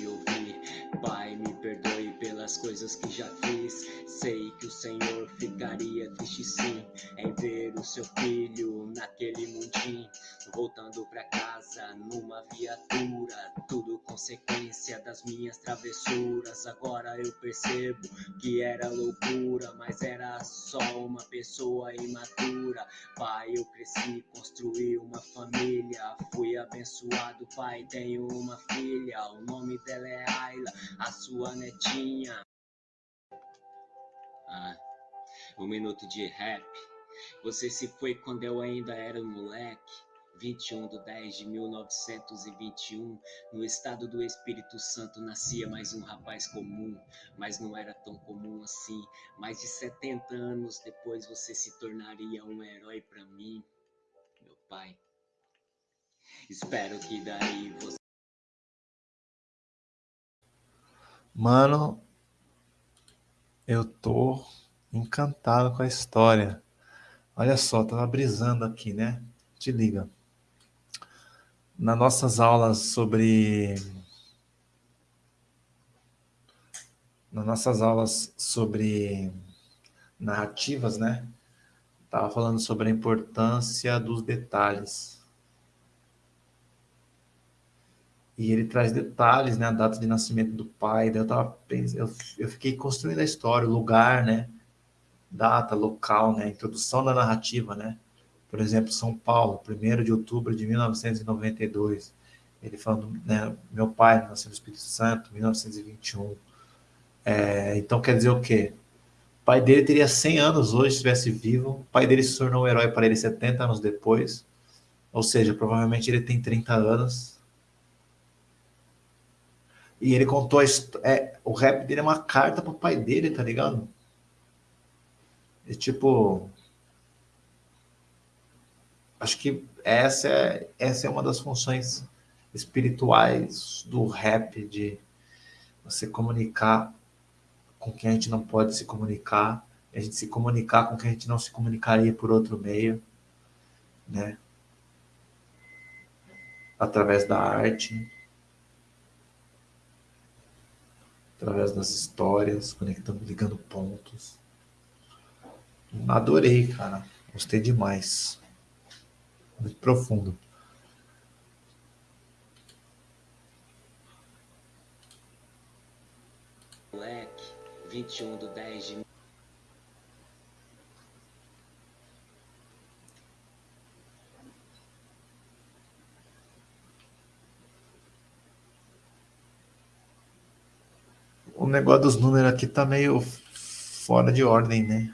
coisas que já fiz. Sei que o Senhor ficaria triste sim em ver o seu filho naquele mundinho, voltando pra casa numa viatura. Tudo consequência das minhas travessuras. Agora eu percebo que era loucura, mas era só uma pessoa imatura. Pai, eu cresci, construí uma família, fui abençoado, pai tenho uma filha, o nome dela é Ayla, a sua netinha. Ah, um minuto de rap. Você se foi quando eu ainda era um moleque. 21 de 10 de 1921, no estado do Espírito Santo nascia mais um rapaz comum, mas não era tão comum assim. Mais de 70 anos depois você se tornaria um herói para mim, meu pai. Espero que daí você. Mano, eu tô encantado com a história. Olha só, tava brisando aqui, né? Te liga. Nas nossas aulas sobre nas nossas aulas sobre narrativas, né? Tava falando sobre a importância dos detalhes. E ele traz detalhes, né? A data de nascimento do pai. Daí eu tava eu, eu fiquei construindo a história, o lugar, né? Data, local, né? Introdução da narrativa, né? Por exemplo, São Paulo, 1 de outubro de 1992. Ele falando, né? Meu pai nasceu no Espírito Santo, 1921. É, então quer dizer o quê? O pai dele teria 100 anos hoje, se estivesse vivo. O pai dele se tornou um herói para ele 70 anos depois. Ou seja, provavelmente ele tem 30 anos e ele contou a é, o rap dele é uma carta pro pai dele, tá ligado? E tipo. Acho que essa é, essa é uma das funções espirituais do rap, de você comunicar com quem a gente não pode se comunicar, a gente se comunicar com quem a gente não se comunicaria por outro meio, né? Através da arte. Através das histórias, conectando, ligando pontos. Adorei, cara. Gostei demais. Muito profundo. Moleque, 21 do 10 de o negócio dos números aqui tá meio fora de ordem, né?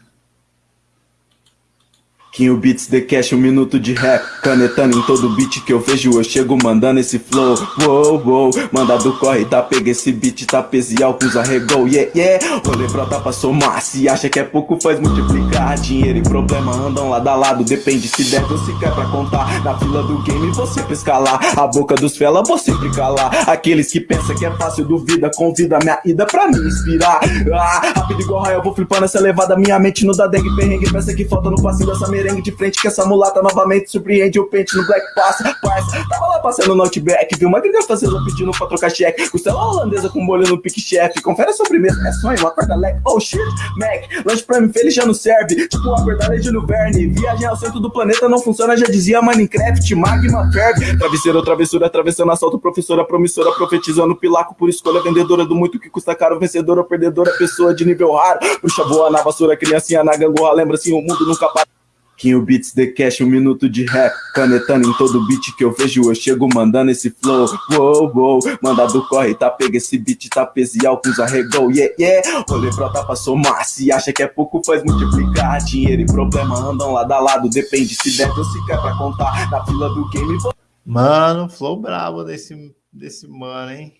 Quinho Beats The Cash, um minuto de rap Canetando em todo beat que eu vejo Eu chego mandando esse flow Uou, uou. Mandado corre, tá pega esse beat Tá e álcool, arregou, yeah, yeah. Rolê brota pra somar Se acha que é pouco, faz multiplicar. Dinheiro e problema andam lado a lado Depende se der ou se quer pra contar. Na fila do game você pra escalar A boca dos fela você sempre calar Aqueles que pensam que é fácil, duvida Convida minha ida pra me inspirar. Ah, Rápido igual raio, eu vou flipando essa levada Minha mente no da dengue, perrengue Peça que falta no passinho dessa de frente que essa mulata novamente surpreende o pente no Black Passa, parça. Tava lá passando no Outback, viu uma gringa fazendo pedindo pra trocar cheque. Costela holandesa com molho no pique chefe. Confere a sobremesa, é sonho, acorda leque. Oh shit, Mac, lanche pra mim feliz já não serve. Tipo a verdade é Júlio Verne. Viagem ao centro do planeta não funciona, já dizia Minecraft, magma ferve. Travesseiro, travessura, atravessando assalto, professora, promissora, profetizando pilaco por escolha, vendedora do muito que custa caro, vencedora, perdedora, pessoa de nível raro. Bruxa boa na vassoura, criancinha na gangorra, lembra assim, o mundo nunca para. Quinho Beats The Cash, um minuto de rap Canetando em todo beat que eu vejo Eu chego mandando esse flow. Uou, uou Mandado corre, tá pega esse beat Tá pesial, com arregou Yeah, yeah. Rolê brota pra somar Se acha que é pouco, faz multiplicar. Dinheiro e problema andam lado a lado Depende se der ou se quer pra contar. Na fila do game Mano, flow brabo desse, desse mano, hein?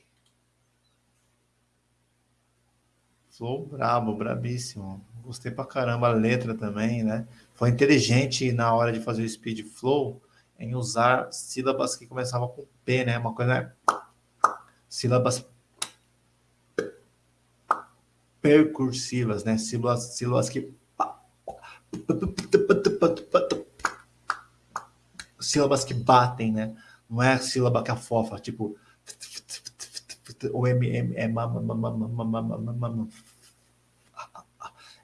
Flow brabo, brabíssimo. Gostei pra caramba a letra também, né? Foi inteligente na hora de fazer o speed flow em usar sílabas que começavam com P, né? Uma coisa é sílabas percursivas, né? Sílabas, sílabas que sílabas que batem, né? Não é sílaba que afofa, tipo o M, M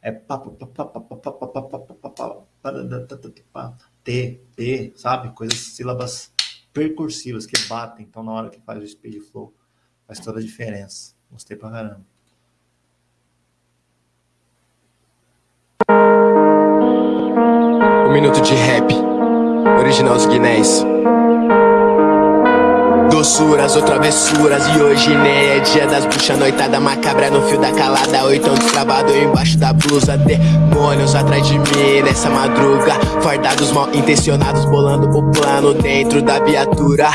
é é T, P, sabe? Coisas, sílabas percursivas que batem. Então, na hora que faz o speed flow, faz toda a diferença. Gostei pra caramba. Um minuto de rap. Original Guinness. Doçuras ou travessuras E hoje nem é dia das bruxas Noitada macabra no fio da calada. Oitão destravado embaixo da blusa. Demônios atrás de mim nessa madruga. Fardados mal intencionados Bolando o plano dentro da viatura.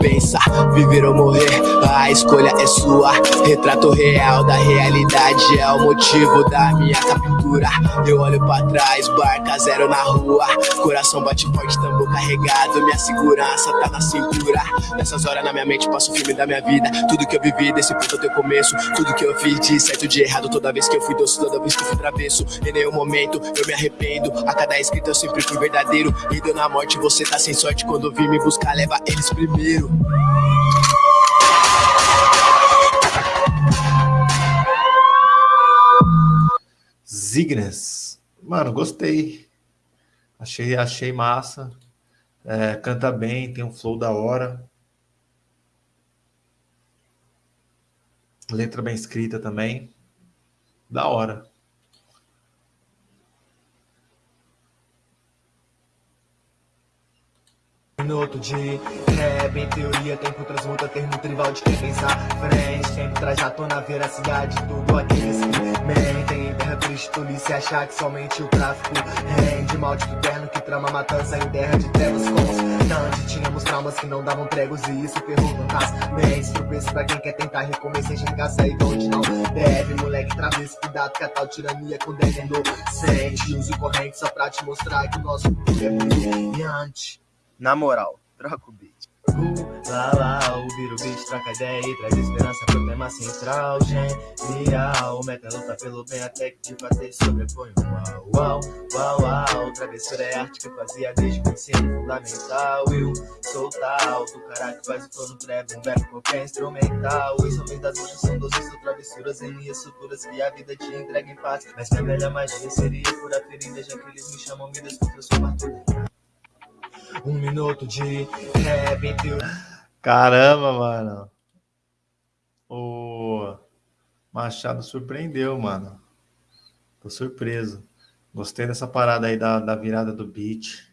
Pensa, viver ou morrer A escolha é sua. Retrato real da realidade É o motivo da minha captura. Eu olho pra trás, barca zero na rua. Coração bate forte, tambor carregado Minha segurança tá na cintura. Nessas horas na minha mente passo o filme da minha vida Tudo que eu vivi desse ponto até o começo Tudo que eu fiz de certo de errado Toda vez que eu fui doce, toda vez que eu fui travesso Em nenhum momento eu me arrependo A cada escrita eu sempre fui verdadeiro E deu na morte você tá sem sorte Quando vim me buscar leva eles primeiro Zignes. Mano, gostei. Achei, achei massa. É, canta bem, tem um flow da hora. Letra bem escrita também. Da hora. Minuto de rap, em teoria tempo transmuta termo tribal de quem pensa frente Sempre traz à tona a veracidade, tudo que mentem Terra triste, tolice, achar que somente o tráfico rende. Maldito terno que trama matança em terra de trevas constante Tínhamos traumas que não davam pregos e isso ferrou fantasmas Tropeço pra quem quer tentar recomeçar, enxergar sair de onde não deve. Moleque travesso, cuidado que a tal tirania condena inocente Uso corrente só pra te mostrar que o nosso futuro é brilhante na moral, troca o Lá, lá, ouvir o beat, troca ideia e traz esperança pro tema central. Genial, meta luta pelo bem até que de fazer sobrepõe uau, uau, uau, uau. Travessura é arte que eu fazia desde o ensino fundamental. Eu sou tal, do cara que faz o todo breve, um verbo qualquer instrumental. Os homens das bruxas são doces ou travessuras em minhas suturas Que a vida te entrega em paz. Mas minha melhor magia seria curar ferida Já que eles me chamam, me desculpa, eu sou tudo um minuto de entre Caramba, mano. O Machado surpreendeu, mano. Tô surpreso. Gostei dessa parada aí da, da virada do beat.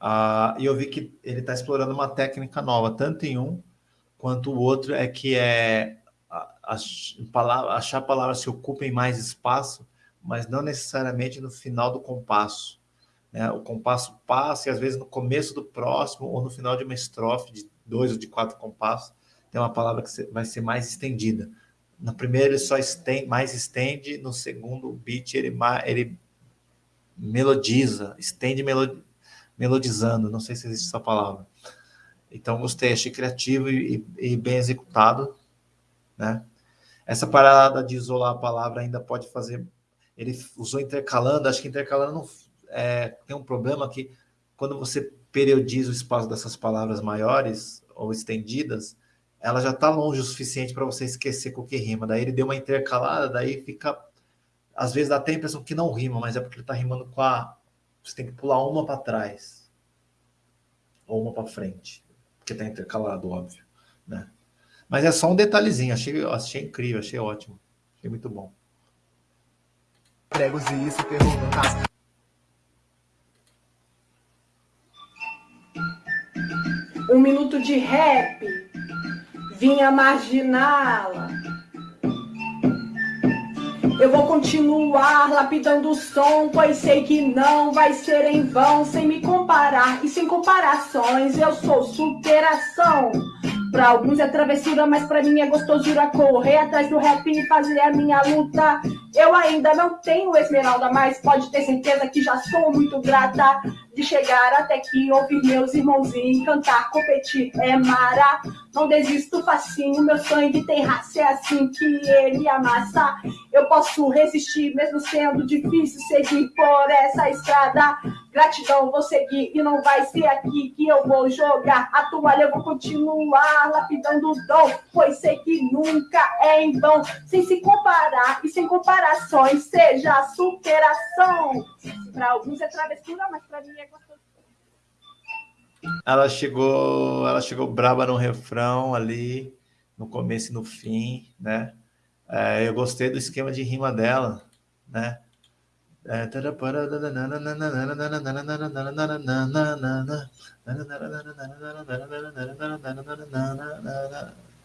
Ah, e eu vi que ele está explorando uma técnica nova, tanto em um quanto o outro, é que é achar palavras que ocupem mais espaço, mas não necessariamente no final do compasso. Né? O compasso passa e às vezes no começo do próximo ou no final de uma estrofe de dois ou de quatro compassos tem uma palavra que vai ser mais estendida. No primeiro ele só estende, mais estende, no segundo beat ele, ele melodiza, estende melodizando, não sei se existe essa palavra. Então gostei, achei criativo e, e bem executado, né? Essa parada de isolar a palavra ainda pode fazer. Ele usou intercalando, acho que intercalando não, é, tem um problema que quando você periodiza o espaço dessas palavras maiores ou estendidas, ela já está longe o suficiente para você esquecer com o que rima. Daí ele deu uma intercalada, daí fica... Às vezes dá até a impressão que não rima, mas é porque ele está rimando com a... Você tem que pular uma para trás. Ou uma para frente. Porque está intercalado, óbvio. Né? Mas é só um detalhezinho. Achei, achei incrível, achei ótimo. Achei muito bom. Pregos e isso ferrou no um minuto de rap, vinha marginá-la. Eu vou continuar lapidando o som, pois sei que não vai ser em vão, sem me comparar e sem comparações, eu sou superação. Pra alguns é travessura, mas pra mim é gostosura correr atrás do rap e fazer a minha luta. Eu ainda não tenho esmeralda, mas pode ter certeza que já sou muito grata de chegar até aqui, ouvir meus irmãozinhos cantar, competir é mara. Não desisto facinho, meu sangue tem raça, é assim que ele amassa. Eu posso resistir, mesmo sendo difícil seguir por essa estrada. Gratidão, vou seguir e não vai ser aqui que eu vou jogar a toalha. Eu vou continuar lapidando o dom, pois sei que nunca é em vão. Sem se comparar e sem comparações, seja a superação. Para alguns é travessura, mas para mim é gostoso. Ela chegou, ela chegou braba no refrão ali, no começo e no fim, né? É, eu gostei do esquema de rima dela, né?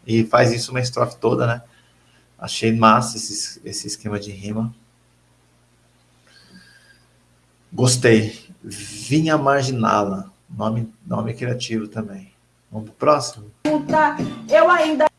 E faz isso uma estrofe toda, né? Achei massa esse, esse esquema de rima. Gostei. Vinha Marginala. Nome, nome criativo também. Vamos pro próximo? Eu ainda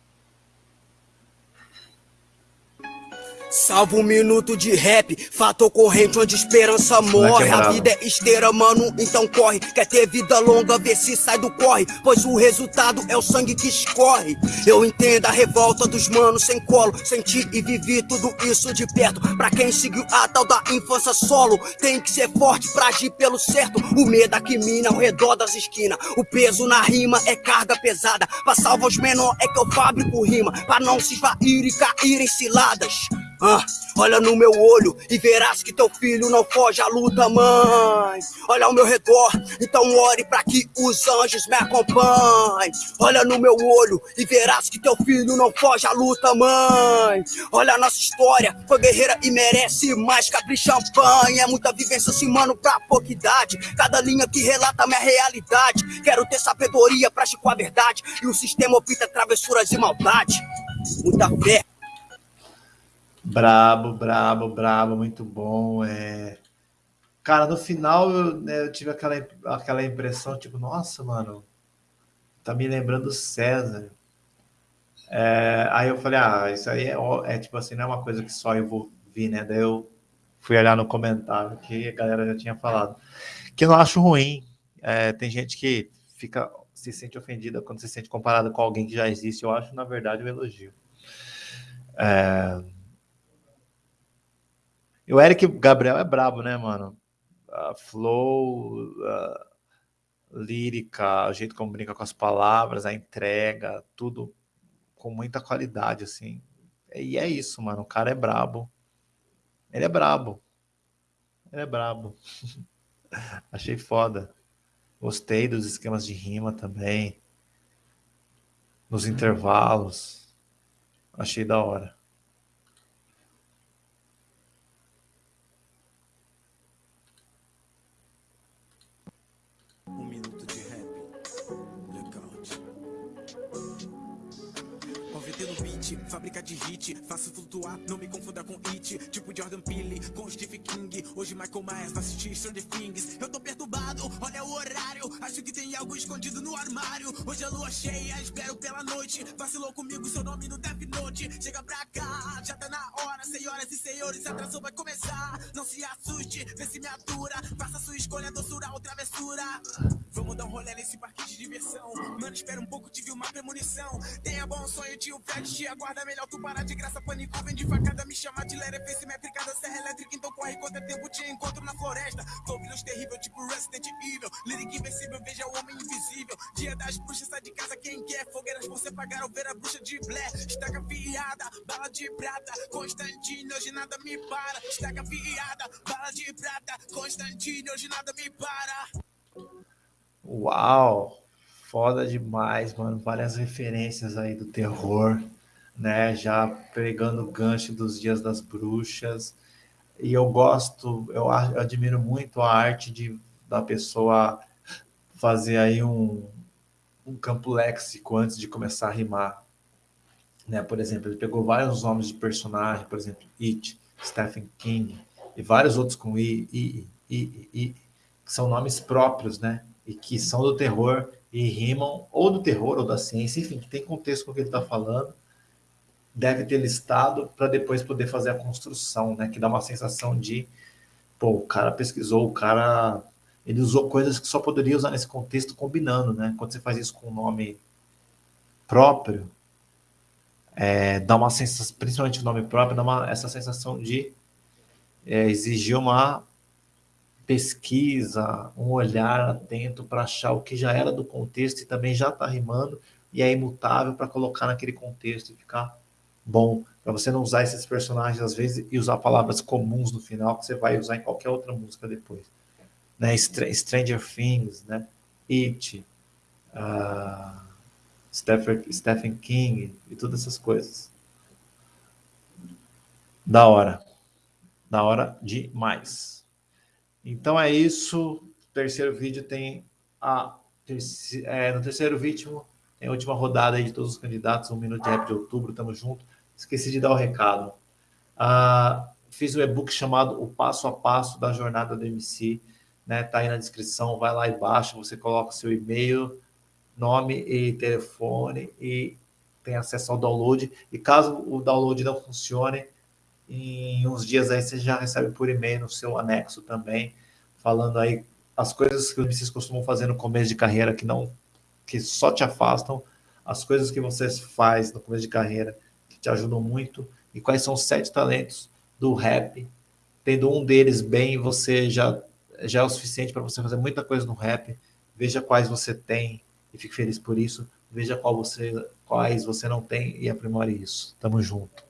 Salva um minuto de rap, fato ocorrente onde esperança morre. A vida é esteira, mano, então corre. Quer ter vida longa, vê se sai do corre. Pois o resultado é o sangue que escorre. Eu entendo a revolta dos manos sem colo. Senti e vivi tudo isso de perto. Pra quem seguiu a tal da infância solo, tem que ser forte pra agir pelo certo. O medo aqui mina ao redor das esquinas. O peso na rima é carga pesada. Pra salvar os menor é que eu fabrico rima. Pra não se esvair e cair em ciladas. Ah, olha no meu olho e verás que teu filho não foge à luta, mãe. Olha ao meu redor, então ore para que os anjos me acompanhem. Olha no meu olho e verás que teu filho não foge à luta, mãe. Olha a nossa história, foi guerreira e merece mais que abrir champanhe. É muita vivência assim, mano, pra pouca idade. Cada linha que relata minha realidade. Quero ter sabedoria pra com a verdade. E o sistema opta travessuras e maldade. Muita fé. Brabo, brabo, brabo, muito bom. É... Cara, no final eu, né, eu, tive aquela, aquela impressão, tipo, nossa, mano, tá me lembrando César. É... Aí eu falei, ah, isso aí é, é tipo assim, não é uma coisa que só eu vou vir, né? Daí eu fui olhar no comentário que a galera já tinha falado. Que eu não acho ruim. É, tem gente que fica se sente ofendida quando se sente comparada com alguém que já existe. Eu acho, na verdade, um elogio. É... E o Eric Gabriel é brabo, né, mano? A flow, a lírica, o jeito como brinca com as palavras, a entrega, tudo com muita qualidade, assim. E é isso, mano. O cara é brabo. Ele é brabo. Ele é brabo. Achei foda. Gostei dos esquemas de rima também. Nos intervalos. Achei da hora. um minuto. Fábrica de hit. Faço flutuar, não me confunda com it. Tipo Jordan Peele com Steve King. Hoje Michael Myers vai assistir Stranger Things. Eu tô perturbado, olha o horário. Acho que tem algo escondido no armário. Hoje é lua cheia, espero pela noite. Vacilou comigo, seu nome no Death Note. Chega pra cá, já tá na hora. Senhoras e senhores, a atração vai começar. Não se assuste, vê se me atura. Faça sua escolha, doçura ou travessura Vamos dar um rolê nesse parque de diversão Mano, espera um pouco, tive uma premonição Tenha bom sonho, tio Fred te aguarda melhor tu parar de graça, pânico, vem de facada, me chama de lera, fez metricada, serra elétrica, então corre quanto é tempo te encontro na floresta. Tô vírus terrível, tipo Resident Evil, lírica invencível, veja o homem invisível. Dia das bruxas, sai de casa quem quer, fogueiras você pagar ver a bruxa de Blair. Estaca fiada, bala de prata, Constantino, hoje nada me para. Estaca fiada, bala de prata, Constantino, hoje nada me para. Uau! Foda demais, mano. Várias referências aí do terror né? Já pegando o gancho dos dias das bruxas. E eu gosto, eu admiro muito a arte de, da pessoa fazer aí um, um campo léxico antes de começar a rimar. Né? Por exemplo, ele pegou vários nomes de personagem, por exemplo, It, Stephen King, e vários outros com I, I, I, I, que são nomes próprios, né? E que são do terror e rimam ou do terror ou da ciência, enfim, que tem contexto com o que ele está falando deve ter listado para depois poder fazer a construção, né? Que dá uma sensação de, pô, o cara pesquisou, o cara ele usou coisas que só poderia usar nesse contexto combinando, né? Quando você faz isso com um nome próprio, é, dá uma sensação, principalmente o nome próprio, dá uma, essa sensação de é, exigir uma pesquisa, um olhar atento para achar o que já era do contexto e também já está rimando e é imutável para colocar naquele contexto e ficar bom para você não usar esses personagens às vezes e usar palavras comuns no final que você vai usar em qualquer outra música depois. Né? Stranger Things, né? It, uh, Stephen, Stephen King e todas essas coisas. Da hora. na hora de mais. Então é isso. Terceiro vídeo tem a é, no terceiro vídeo tem a última rodada de todos os candidatos, um minuto de rap de outubro, tamo junto. Esqueci de dar o recado. Ah, fiz um e-book chamado O Passo a Passo da Jornada do MC, né? Tá aí na descrição, vai lá embaixo, você coloca seu e-mail, nome e telefone e tem acesso ao download. E caso o download não funcione, em uns dias aí você já recebe por e-mail no seu anexo também, falando aí as coisas que MCs costumam fazer no começo de carreira que não que só te afastam, as coisas que você faz no começo de carreira que te ajudam muito e quais são os sete talentos do rap. Tendo um deles bem, você já já é o suficiente para você fazer muita coisa no rap. Veja quais você tem e fique feliz por isso. Veja qual você, quais você não tem e aprimore isso. Tamo junto.